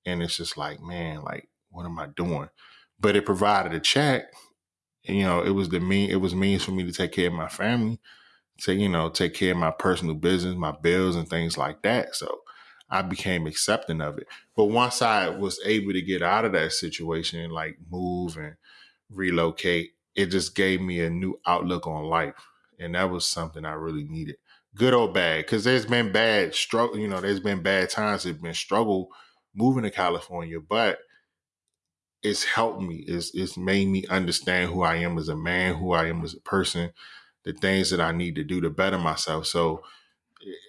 And it's just like, man, like, what am I doing? But it provided a check. You know, it was the mean it was means for me to take care of my family, to, you know, take care of my personal business, my bills and things like that. So I became accepting of it. But once I was able to get out of that situation and like move and relocate, it just gave me a new outlook on life. And that was something I really needed. Good or bad, because there's been bad struggle, you know, there's been bad times, there's been struggle moving to California, but it's helped me. It's it's made me understand who I am as a man, who I am as a person, the things that I need to do to better myself. So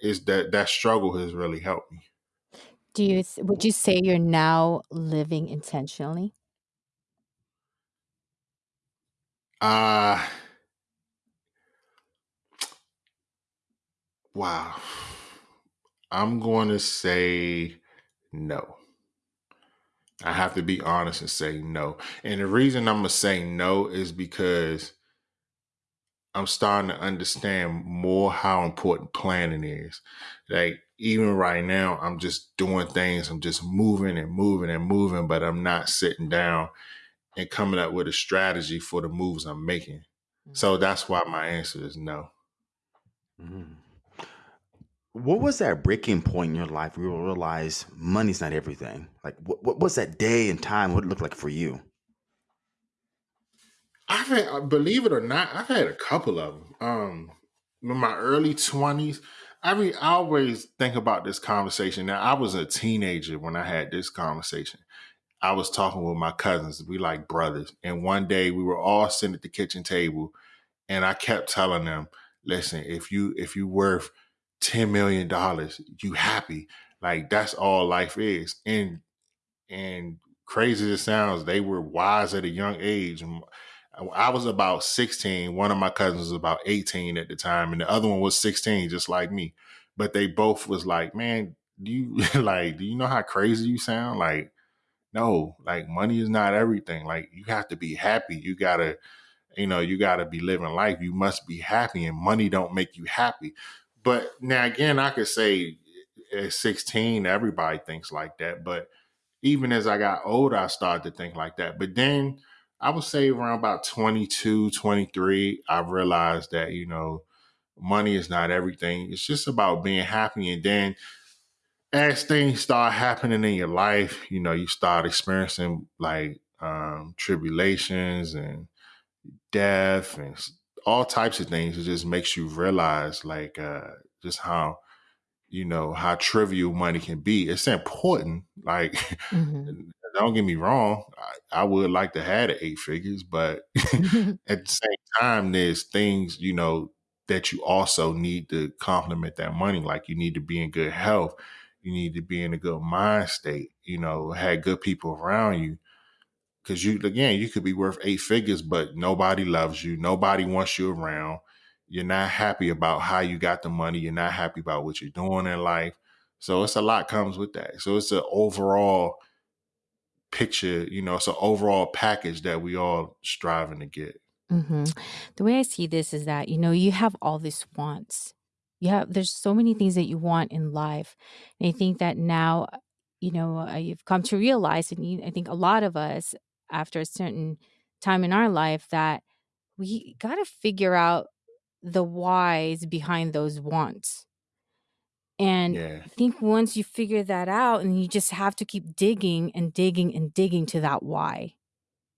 it's that that struggle has really helped me. Do you would you say you're now living intentionally? Uh wow. I'm going to say no. I have to be honest and say no. And the reason I'm going to say no is because I'm starting to understand more how important planning is. Like even right now, I'm just doing things. I'm just moving and moving and moving, but I'm not sitting down and coming up with a strategy for the moves I'm making. Mm-hmm. So that's why my answer is no. Mm-hmm. What was that breaking point in your life where you realize money's not everything? Like, what, what was that day and time? What it looked like for you? I've had, uh, believe it or not, I've had a couple of them. Um, in my early twenties, I I always think about this conversation. Now, I was a teenager when I had this conversation. I was talking with my cousins. We like brothers. And one day we were all sitting at the kitchen table and I kept telling them, listen, if you if you worth ten million dollars, you happy. Like that's all life is. And and crazy as it sounds, they were wise at a young age. I was about 16. One of my cousins was about 18 at the time, and the other one was 16, just like me. But they both was like, man, do you [LAUGHS] like, do you know how crazy you sound? Like, no, like money is not everything. Like you have to be happy. You gotta, you know, you gotta be living life. You must be happy, and money don't make you happy. But now again, I could say at 16, everybody thinks like that. But even as I got older, I started to think like that. But then I would say around about 22, 23, I realized that, you know, money is not everything. It's just about being happy. And then as things start happening in your life, you know, you start experiencing like um, tribulations and death and all types of things. It just makes you realize like uh, just how you know how trivial money can be. It's important. [LAUGHS] Like, Mhm. don't get me wrong, I, I would like to have the eight figures, but [LAUGHS] [LAUGHS] at the same time, there's things you know that you also need to complement that money. Like, you need to be in good health. You need to be in a good mind state. You know, have good people around you. Because you, again, you could be worth eight figures, but nobody loves you. Nobody wants you around you're not happy about how you got the money. You're not happy about what you're doing in life. So it's a lot comes with that. So it's an overall picture, you know, it's an overall package that we all striving to get. Mhm. The way I see this is that, you know, you have all these wants. You have there's so many things that you want in life. And I think that now, you know, uh, you've come to realize, and you, I think a lot of us, after a certain time in our life, that we got to figure out the whys behind those wants. And Yeah. I think once you figure that out, and you just have to keep digging and digging and digging to that why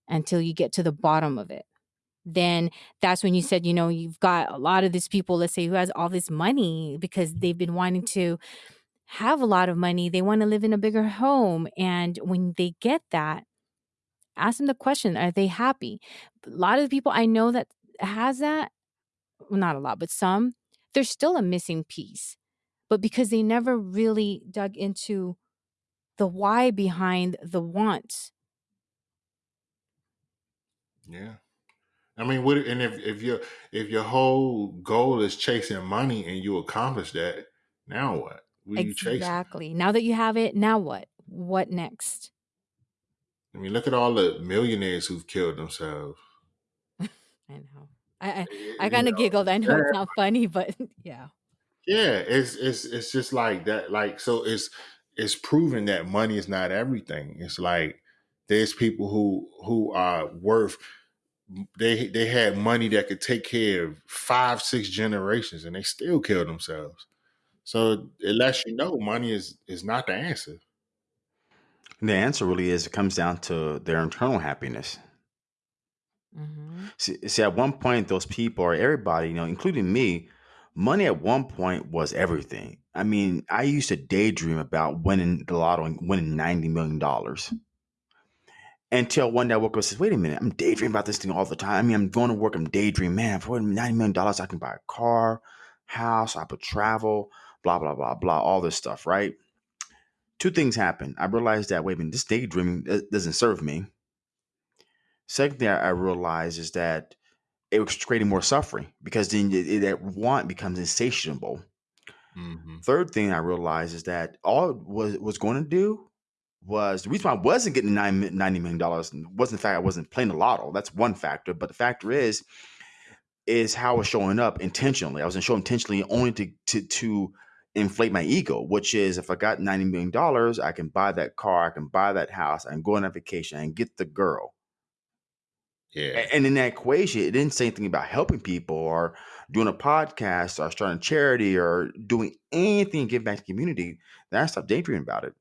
until you get to the bottom of it then that's when you said, you know, you've got a lot of these people, let's say, who has all this money because they've been wanting to have a lot of money. They want to live in a bigger home. And when they get that, ask them the question, are they happy? A lot of the people I know that has that, well, not a lot, but some, there's still a missing piece. But because they never really dug into the why behind the wants. Yeah. I mean, what and if if your if your whole goal is chasing money and you accomplish that, now what? What are you chasing? Exactly. Now that you have it, now what? What next? I mean, look at all the millionaires who've killed themselves. [LAUGHS] I know. I I, I kind of giggled. I know yeah, it's not funny, but [LAUGHS] yeah. yeah, it's it's it's just like that. Like, so it's it's proven that money is not everything. It's like there's people who who are worth they they had money that could take care of five six generations and they still killed themselves. So it lets you know money is is not the answer. And the answer really is it comes down to their internal happiness. hmm See, see, at one point, those people or everybody, you know, including me, money at one point was everything. I mean, I used to daydream about winning the lotto and winning 90 million. dollars. Until one day I woke up and said, wait a minute, I'm daydreaming about this thing all the time. I mean, I'm going to work, I'm daydreaming, man, for $90 million, dollars, I can buy a car, house, I could travel, blah, blah, blah, blah, all this stuff, right? Two things happened. I realized that, wait a minute, this daydreaming uh, doesn't serve me. Second thing I realized is that it was creating more suffering because then it, it- that want becomes insatiable. hmm Third thing I realized is that all it was was going to do was the reason why I wasn't getting nine $90 million wasn't the fact I wasn't playing the lotto. That's one factor. But the factor is, is how I was showing up intentionally. I was showing intentionally only to, to, to inflate my ego, which is if I got $90 million, dollars, I can buy that car, I can buy that house, I can go on a vacation and get the girl. Yeah. And in that equation, it didn't say anything about helping people or doing a podcast or starting a charity or doing anything to give back to the community. Then I stopped daydreaming about it.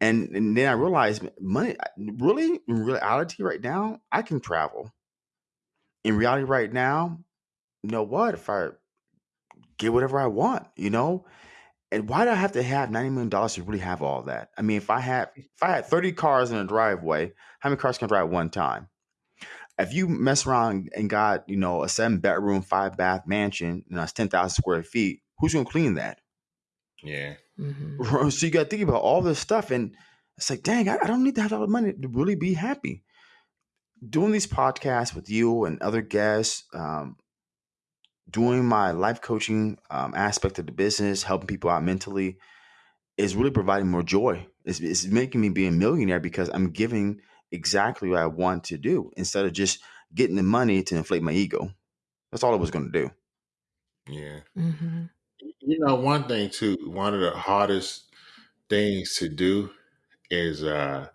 And, and then I realized money, really, in reality, right now, I can travel. In reality, right now, you know what? If I get whatever I want, you know, and why do I have to have $90 million to really have all that? I mean, if I had if I had 30 cars in a driveway, how many cars can I drive at one time? if you mess around and got you know a seven bedroom five bath mansion and that's 10,000 square feet who's going to clean that Yeah. hmm [LAUGHS] so you got to think about all this stuff and it's like dang I, I don't need to have all the money to really be happy doing these podcasts with you and other guests um, doing my life coaching um, aspect of the business helping people out mentally is really providing more joy. It's, it's making me be a millionaire because I'm giving exactly what I want to do instead of just getting the money to inflate my ego. That's all I was going to do. Yeah. hmm You know, one thing too, one of the hardest things to do is uh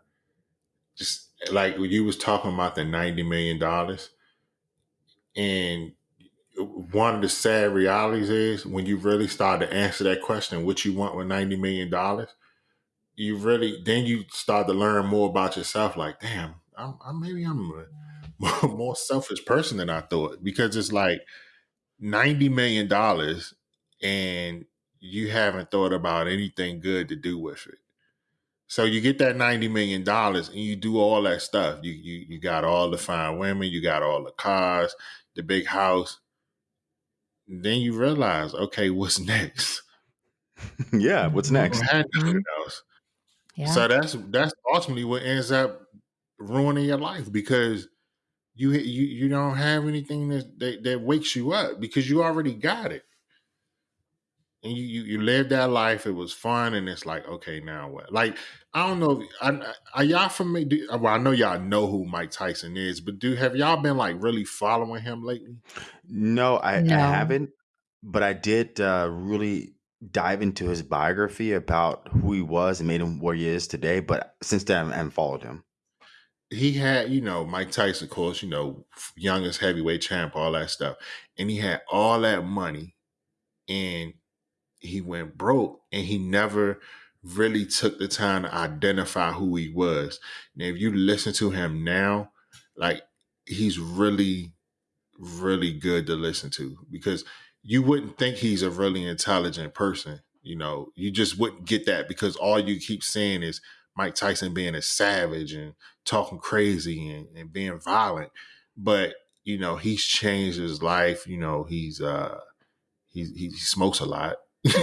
just like you was talking about the ninety million dollars and one of the sad realities is when you really start to answer that question, what you want with ninety million dollars, you really then you start to learn more about yourself. Like, damn, I'm, I'm maybe I'm a [LAUGHS] more selfish person than I thought because it's like ninety million dollars and you haven't thought about anything good to do with it. So you get that ninety million dollars and you do all that stuff. You you you got all the fine women, you got all the cars, the big house. Then you realize, okay, what's [LAUGHS] next? yeah, what's. Next? don't have nothing else. Yeah. So that's that's ultimately what ends up ruining your life because you you you don't have anything that that, that wakes you up because you already got it. And you, you you lived that life. It was fun, and it's like, okay, now what? Like, I don't know. I, are y'all familiar? do- Well, I know y'all know who Mike Tyson is, but do have y'all been like really following him lately? No, I, I haven't, but I did uh, really dive into his biography about who he was and made him where he is today. But since then, I haven't followed him. He had, you know, Mike Tyson, of course, you know, youngest heavyweight champ, all that stuff, and he had all that money, and he went broke and he never really took the time to identify who he was. Now, if you listen to him now, like he's really, really good to listen to because you wouldn't think he's a really intelligent person. You know, you just wouldn't get that because all you keep saying is Mike Tyson being a savage and talking crazy and, and being violent. But, you know, he's changed his life. You know, he's, uh, he, he smokes a lot, [LAUGHS]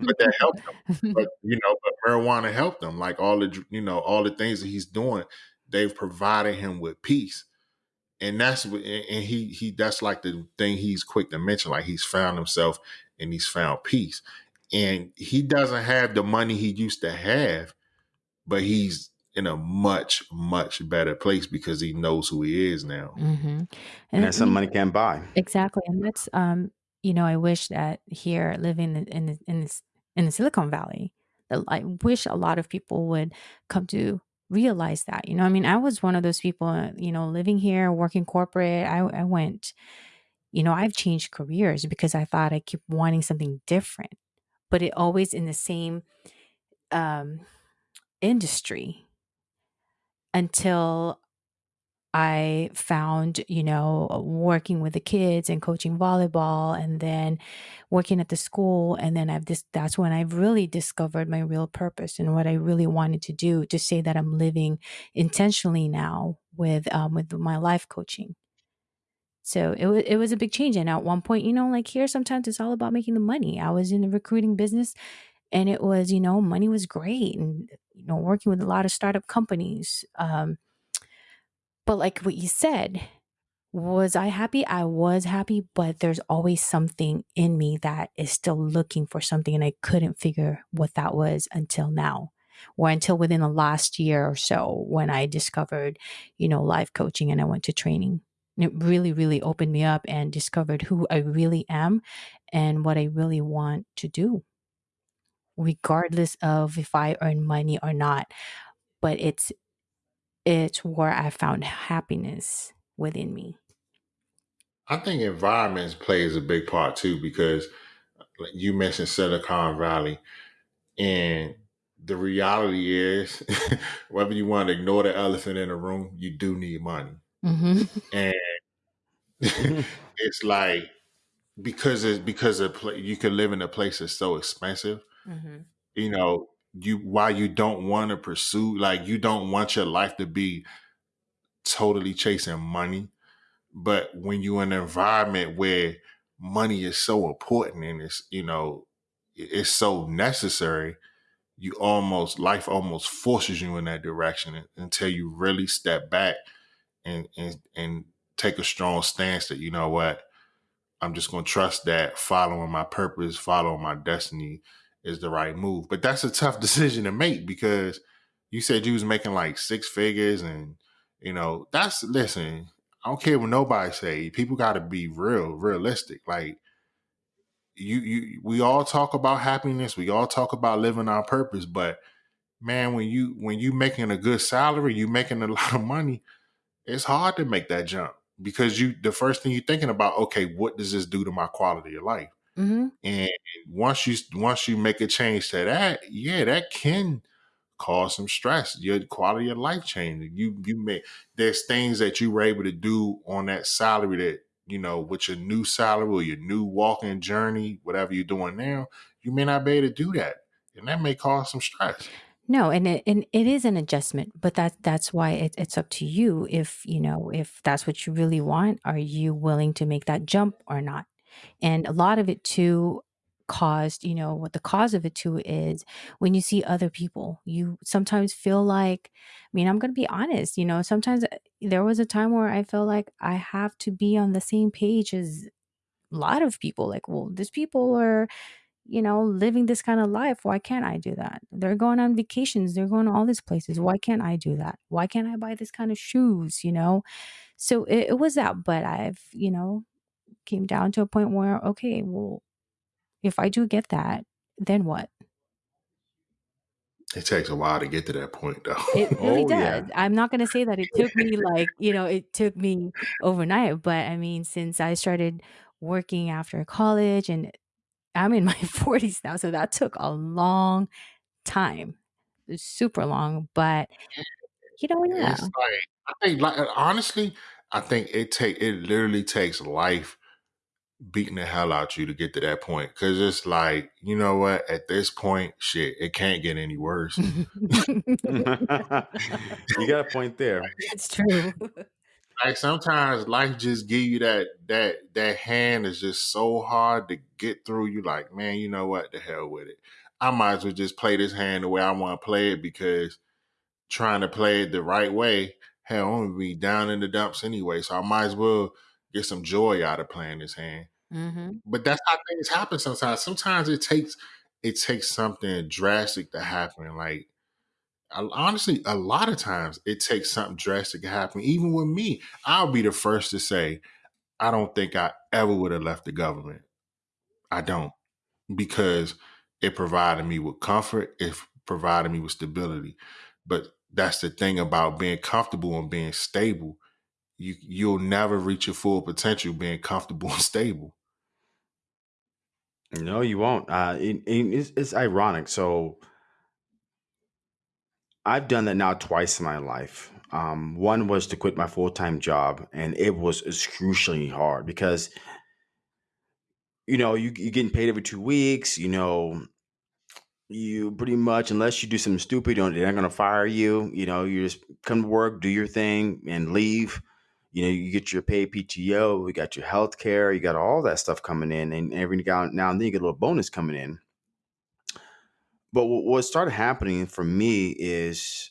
but that helped him. [LAUGHS] But you know, but marijuana helped him. Like all the you know all the things that he's doing, they've provided him with peace, and that's what and and he he that's like the thing he's quick to mention. Like he's found himself and he's found peace, and he doesn't have the money he used to have, but he's in a much much better place because he knows who he is now. hmm And And that's something you money can't buy. exactly, and that's um, you know, I wish that here, living in in the, in this in the Silicon Valley, that I wish a lot of people would come to realize that. You know, I mean, I was one of those people. uh, You know, living here, working corporate. I I went. You know, I've changed careers because I thought I keep wanting something different, but it always in the same um industry until I found, you know, working with the kids and coaching volleyball and then working at the school. And then I've this, that's when I've really discovered my real purpose and what I really wanted to do to say that I'm living intentionally now with, um, with my life coaching. So it was, it was a big change. And at one point, you know, like here, sometimes it's all about making the money. I was in the recruiting business and it was, you know, money was great and, you know, working with a lot of startup companies. Um, but like what you said, was I happy? I was happy, but there's always something in me that is still looking for something, and I couldn't figure what that was until now, or until within the last year or so when I discovered, you know, life coaching and I went to training. And It really, really opened me up and discovered who I really am and what I really want to do, regardless of if I earn money or not. But it's it's where I found happiness within me. I think environments plays a big part too because you mentioned Silicon Valley, and the reality is, [LAUGHS] whether you want to ignore the elephant in the room, you do need money, hmm and [LAUGHS] it's like because it's because of pla- you can live in a place that's so expensive. hmm You know, you why you don't want to pursue like you don't want your life to be totally chasing money. But when you're in an environment where money is so important and it's you know it's so necessary you almost life almost forces you in that direction until you really step back and and and take a strong stance that you know what? I'm just going to trust that following my purpose following my destiny is the right move. But that's a tough [LAUGHS] decision to make because you said you was making like six figures and you know, that's listen, I don't care what nobody say. People gotta be real, realistic. Like you you we all talk about happiness, we all talk about living our purpose, but man, when you when you making a good salary, you making a [LAUGHS] lot of money, it's hard to make that jump because you the first thing you're thinking about, okay, what does this do to my quality of life? Mm-hmm. And once you once you make a change to that, yeah, that can cause some stress. Your quality of life changing. You you may there's things that you were able to do on that salary that you know with your new salary or your new walking journey, whatever you're doing now, you may not be able to do that, and that may cause some stress. No, and it and it is an adjustment, but that that's why it, it's up to you if you know if that's what you really want. Are you willing to make that jump or not? And a lot of it too caused, you know, what the cause of it too is when you see other people, you sometimes feel like, I mean, I'm going to be honest, you know, sometimes uh, there was a time where I felt like I have to be on the same page as a lot of people. Like, well, these people are, you know, living this kind of life. Why can't I do that? They're going on vacations. They're going to all these places. Why can't I do that? Why can't I buy this kind of shoes? You know? So it, it was that, but I've, you know, came down to a point where, okay, well, if I do get that, then what? It takes a while to get to that point, though. It [LAUGHS] really Oh does. yeah. I'm not gonna say that it took me like, you know, it took me overnight, but I mean, since I started working after college and I'm in my [LAUGHS] 40s now, so that took a long time. Super long, but you know, yeah. It's like I think, like honestly, I think it take it literally takes life beating the hell out you to get to that point. Cause it's like, you know what? At this point, shit, it can't get any worse. you got a point there. [LAUGHS] It's true. Like sometimes life just give you that that that hand is just so hard to get through. You like, man, you know what? The hell with it. I might as well just play this hand the way I want to play it because trying to play it the right way, hell, I'm gonna be down in the dumps anyway. So I might as well get some joy out of playing this hand. hmm But that's how things happen sometimes. Sometimes it takes it takes something drastic to happen. Like honestly, a lot of times it takes something drastic to happen. Even with me, I'll be the first to say, I don't think I ever would have left the government. I don't because it provided me with comfort. It provided me with stability. But that's the thing about being comfortable and being stable. You you'll never reach your full potential being comfortable [LAUGHS] and stable. No, you won't. Uh, it, it- it's, it's ironic. So I've done that now twice in my life. Um, one was to quit my full time job, and it was excruciatingly hard because you know you you're getting paid every two weeks. You know, you pretty much unless you do something stupid, they're not gonna fire you. You know, you just come to work, do your thing, and leave. You know, you get your paid PTO, you got your health care, you got all that stuff coming in, and every now and then you get a little bonus coming in. But what started happening for me is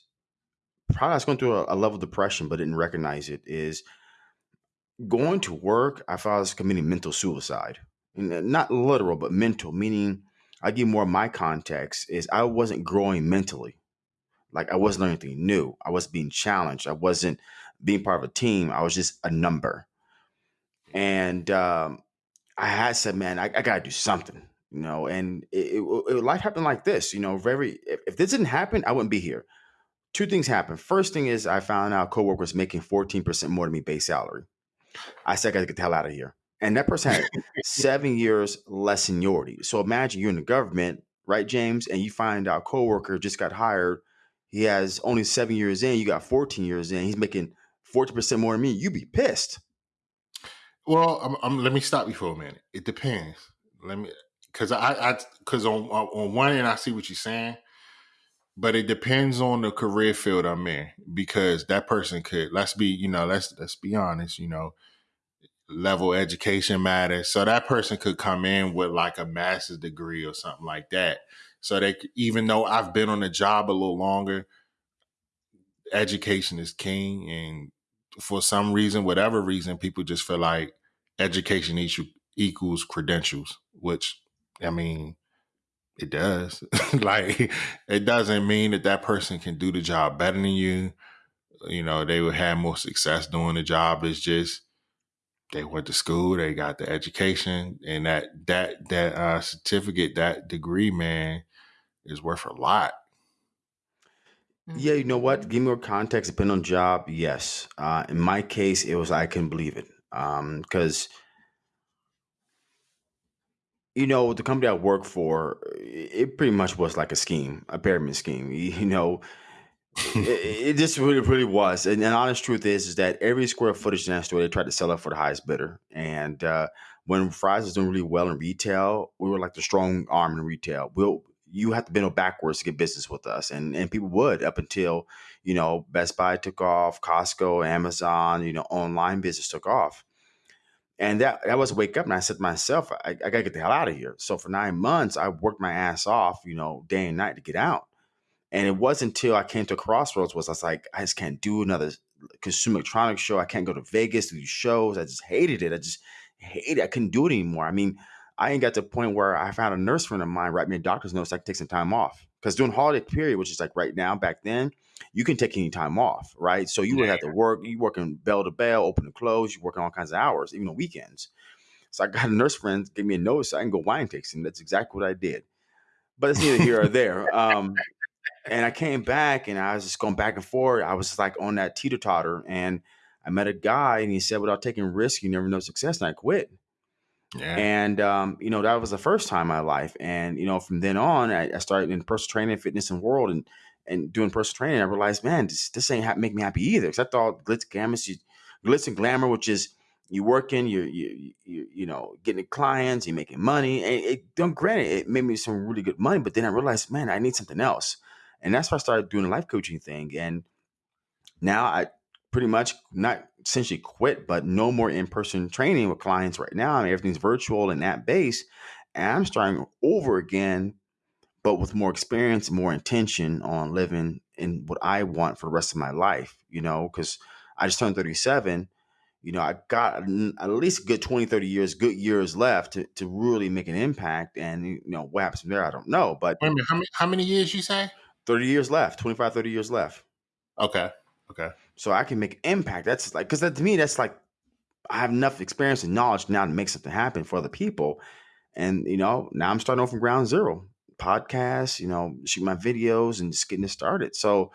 probably I was going through a, level of depression, but didn't recognize it. Is going to work, I thought I was committing mental suicide. And, Not literal, but mental, meaning I give more of my context is I wasn't growing mentally. Like I wasn't learning anything new. I was being challenged. I wasn't being part of a team. I was just a number. And um, I had said, man, I, I got to do something, you know. And it, it, it- life happened like this, you know. Very, if, if this didn't happen, I wouldn't be here. Two things happened. First thing is I found out coworkers making 14% more than me base salary. I said, I gotta get the hell out of here. And that person had [LAUGHS] seven years less seniority. So imagine you're in the government, right, James, and you find out coworker just got hired. He has only seven years in, you got 14 years in, he's making 40% more than me. You'd be pissed. Well, I'm, I'm, let me stop you for a minute. It depends. Let me, because I, I, because on on one end I see what you're saying, but it depends on the career field I'm in. Because that person could, let's be, you know, let's let's be honest, you know, level education matters. So that person could come in with like a master's degree or something like that. So they, even though I've been on the job a little longer, education is king, and for some reason, whatever reason, people just feel like education equals equals credentials. Which, I mean, It does. [LAUGHS] like it doesn't mean that that person can do the job better than you. You know, they would have more success doing the job. It's just they went to school, they got the education, and that that that uh, certificate, that degree, man, is worth a lot. Yeah, you know what? Give me more context, depending on job. Yes. Uh, in my case, it was I couldn't believe it because you know the company I work for, it pretty much was like a scheme, a pyramid scheme. [LAUGHS] You know, it, it just really, really was. And the honest truth is, is that every square footage in that store, they tried to sell it for the highest bidder. And uh, when Fry's was doing really well in retail, we were like the strong arm in retail. We'll you have to bend backwards to get business with us, and and people would up until you know Best Buy took off, Costco, Amazon, you know, online business took off. And that that was a wake up, and I said to myself, I, I gotta get the hell out of here. So for nine months, I worked my ass off, you know, day and night to get out. And it wasn't until I came to crossroads was I was like, I just can't do another consumer electronics show. I can't go to Vegas to shows. I just hated it. I just hated it. I couldn't do it anymore. I mean, I ain't got to the point where I found a nurse friend of mine write me a doctor's note so I could take some time off. Because during holiday period, which is like right now, back then, you can take any time off, right? So you would have to work. You working bell to bell, open to close. You working all kinds of hours, even on weekends. So I got a nurse friend give me a note so I can go wine tasting. That's exactly what I did. But it's neither here or [LAUGHS] there. Um, and I came back and I was just going back and forth. I was just like on that teeter totter, and I met a guy and he said, "Without taking risk, you never know success." And I quit. Yeah. And um, you know that was the first time in my life, and you know from then on, I, I started in personal training, fitness, and world, and and doing personal training. I realized, man, this this ain't ha- make me happy either. Because I thought glitz, glamour, you, glitz and glamour, which is you working, you you you you know getting clients, you're making money. And it, don't granted, it made me some really good money, but then I realized, man, I need something else, and that's why I started doing the life coaching thing. And now I pretty much not essentially quit, but no more in person training with clients right now. I mean, everything's virtual and app based. And I'm starting over again, but with more experience, more intention on living in what I want for the rest of my life, you know, because I just turned 37. You know, I got at least a good 20, 30 years, good years left to, to really make an impact. And, you know, what happens from there, I don't know. But minute, how many, how many years you say? 30 years left, 25, 30 years left. Okay. Okay. So I can make impact. That's like, because that, to me, that's like, I have enough experience and knowledge now to make something happen for other people. And, you know, now I'm starting off from ground zero. Podcasts, you know, shoot my videos and just getting it started. So,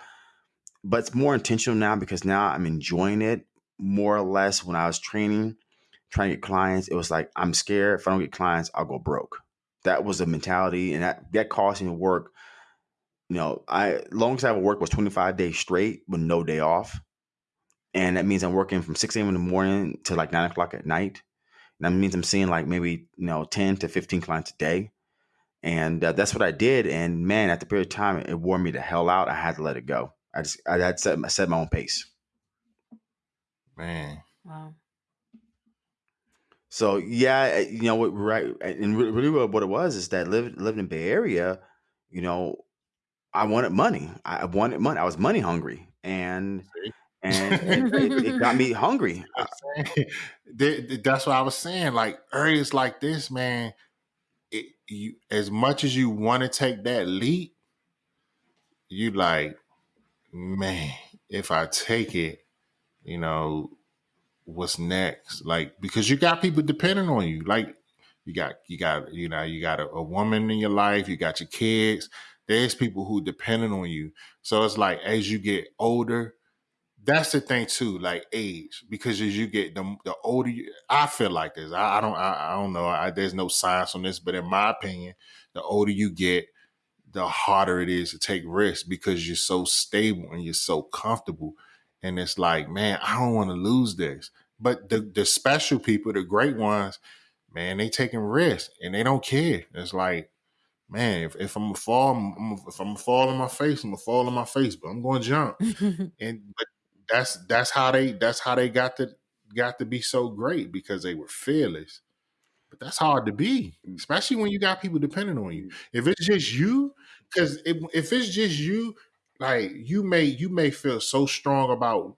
but it's more intentional now because now I'm enjoying it more or less. When I was training, trying to get clients, it was like, I'm scared if I don't get clients, I'll go broke. That was the mentality, and that that caused me to work. You know, I longest I ever worked was 25 days straight with no day off, and that means I'm working from 6 a.m. in the morning to like nine o'clock at night. And that means I'm seeing like maybe you know 10 to 15 clients a day, and uh, that's what I did. And man, at the period of time, it wore me the hell out. I had to let it go. I just I had set set my own pace. Man. Wow. So yeah, you know what, right? And really, what it was is that living living in Bay Area, you know, I wanted money. I wanted money. I was money hungry, and and [LAUGHS] it, it, got me hungry. [LAUGHS] Uh, [LAUGHS] that's what I was saying. Like areas like this, man. It, you as much as you want to take that leap, you like, man, if I take it, you know, what's next? Like because you got people depending on you. Like you got you got you know you got a, a woman in your life. You got your kids. There's people who depending on you. So it's like as you get older, that's the thing too, like age, because as you get the the older, you, I feel like this. I, I don't, I, I, don't know. I, there's no science on this, but in my opinion, the older you get, the harder it is to take risks because you're so stable and you're so comfortable. And it's like, man, I don't want to lose this. But the the special people, the great ones, man, they taking risks and they don't care. It's like, man, if, if I'm gonna fall, I'm, if I'm gonna fall on my face, I'm gonna fall on my face, but I'm gonna jump. [LAUGHS] and but that's that's how they that's how they got to got to be so great because they were fearless. But that's hard to be, especially when you got people depending on you. Mm-hmm. If it's just you, because if, if it's just you, like you may you may feel so strong about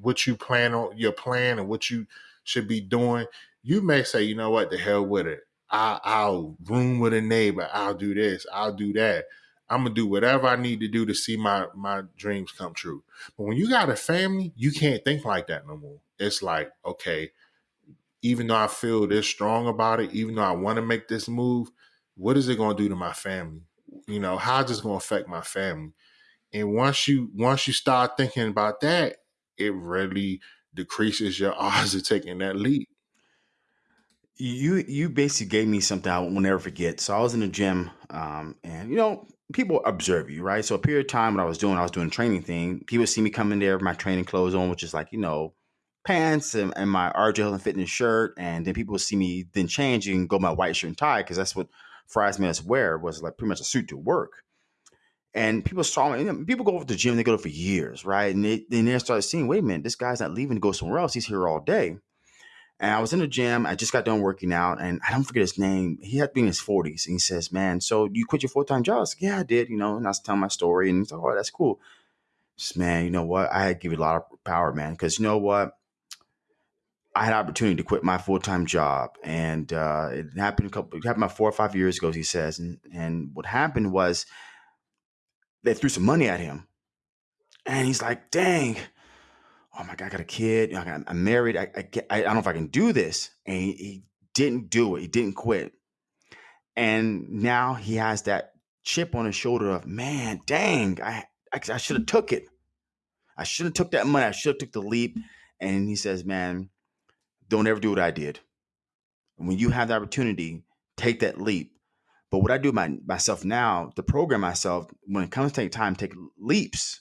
what you plan on your plan and what you should be doing. You may say, you know what, the hell with it. I, I'll room with a neighbor. I'll do this. I'll do that. I'm gonna do whatever I need to do to see my my dreams come true. But when you got a family, you can't think like that no more. It's like, okay, even though I feel this strong about it, even though I want to make this move, what is it gonna do to my family? You know, how's this gonna affect my family? And once you once you start thinking about that, it really decreases your [LAUGHS] odds of taking that leap. You you basically gave me something I will never forget. So I was in the gym, um, and you know, people observe you, right? So a period of time when I was doing, I was doing training thing. People see me come in there with my training clothes on, which is like you know, pants and, and my RJ and fitness shirt, and then people see me then change and go my white shirt and tie because that's what Fry's made us wear was like pretty much a suit to work. And people saw me. You know, people go over to the gym, they go there for years, right? And they, then they started seeing, wait a minute, this guy's not leaving to go somewhere else. He's here all day. And I was in the gym. I just got done working out, and I don't forget his name. He had to be in his forties, and he says, "Man, so you quit your full time job?" I was like, "Yeah, I did." You know, and I was telling my story, and he's like, "Oh, that's cool." Just, man, you know what? I had give you a lot of power, man, because you know what? I had opportunity to quit my full time job, and uh, it happened a couple. It happened about four or five years ago, he says, and and what happened was they threw some money at him, and he's like, "Dang." Oh my god, I got a kid, I got, I'm married, I, I, I, I don't know if I can do this. And he, he didn't do it. He didn't quit. And now he has that chip on his shoulder of, man, dang, I, I, I should have mm-hmm. took it. I should have took that money. I should have took the leap. And he says, man, don't ever do what I did. When you have the opportunity, take that leap. But what I do my, myself now, to program myself, when it comes to take time, take leaps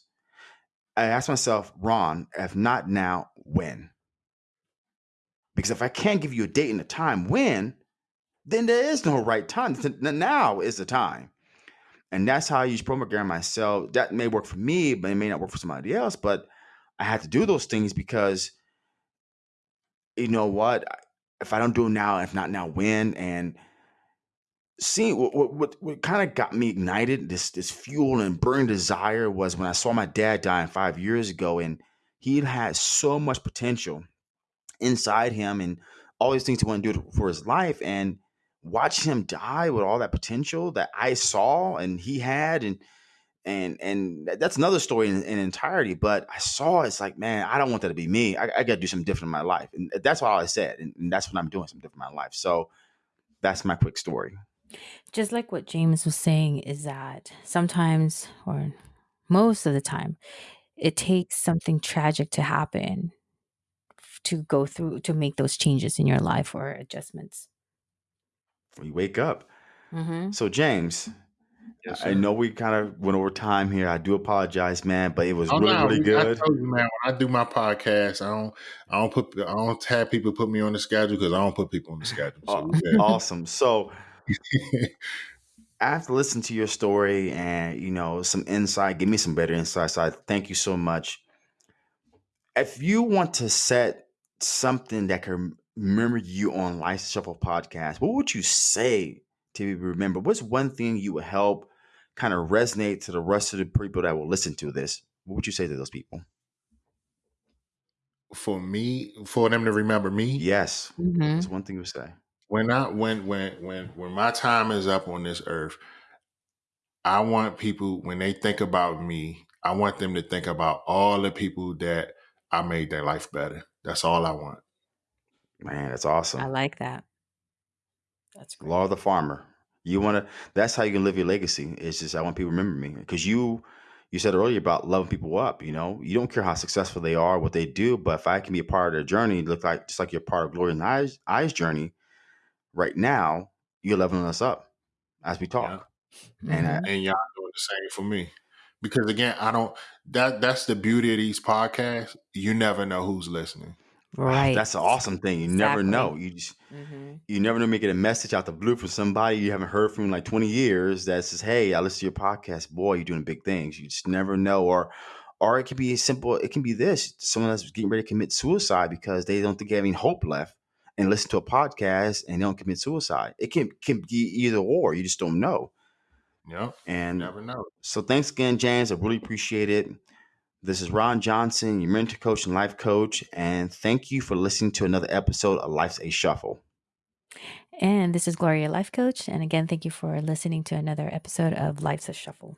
I ask myself, Ron, if not now, when? Because if I can't give you a date and a time when, then there is no right time. Now is the time. And that's how I use program myself. That may work for me, but it may not work for somebody else. But I had to do those things because you know what? If I don't do it now, if not now, when? And seeing what what, what, what kind of got me ignited, this this fuel and burning desire was when I saw my dad dying five years ago, and he had so much potential inside him and all these things he wanted to do for his life, and watch him die with all that potential that I saw and he had, and and and that's another story in, in entirety. But I saw it's like, man, I don't want that to be me. I, I got to do something different in my life, and uh, that's all I said, and, and that's what I'm doing, something different in my life. So that's my quick story. Just like what James was saying, is that sometimes, or most of the time, it takes something tragic to happen to go through to make those changes in your life or adjustments. We wake up. Mm-hmm. So, James, Yes, I sir. know we kind of went over time here. I do apologize, man, but it was Oh really, no, really we- I good. told you, man. When I do my podcast, I don't, I don't put, I don't have people put me on the schedule because I don't put people on the schedule. So Aw- we good. awesome. So, [LAUGHS] after listening to listen to your story and you know some insight, give me some better insight. So, I thank you so much. If you want to set something that can remember you on Life Shuffle podcast, what would you say to be remembered? What's one thing you would help kind of resonate to the rest of the people that will listen to this? What would you say to those people? for me, for them to remember me, Yes, Mm-hmm. that's one thing you would say. When I when when when when my time is up on this earth, I want people when they think about me, I want them to think about all the people that I made their life better. That's all I want. Man, that's awesome. I like that. That's great. Law of the farmer. You want to. That's how you can live your legacy. It's just I want people to remember me because you. You said earlier about loving people up. You know, you don't care how successful they are, what they do, but if I can be a part of their journey, look like just like you're part of Gloria and I's, I's journey right now, you're leveling us up as we talk. And I, Mhm. And y'all doing the same for me. Because again, I don't that that's the beauty of these podcasts. You never know who's listening. right. that's an awesome thing. You never know. You just Mm-hmm. you never know me get a message out the blue from somebody you haven't heard from in like 20 years that says, Hey, I listen to your podcast. Boy, you're doing big things. You just never know. Or or it could be as simple, it can be this. Someone that's getting ready to commit suicide because they don't think they have any hope left and listen to a podcast and they don't commit suicide. It can can be either or. You just don't know. Yep. And Never know. so thanks again, James. I really appreciate it. This is Ron Johnson, your mentor coach and life coach. And thank you for listening to another episode of Life's a Shuffle. And this is Gloria, Life Coach. And again, thank you for listening to another episode of Life's a Shuffle.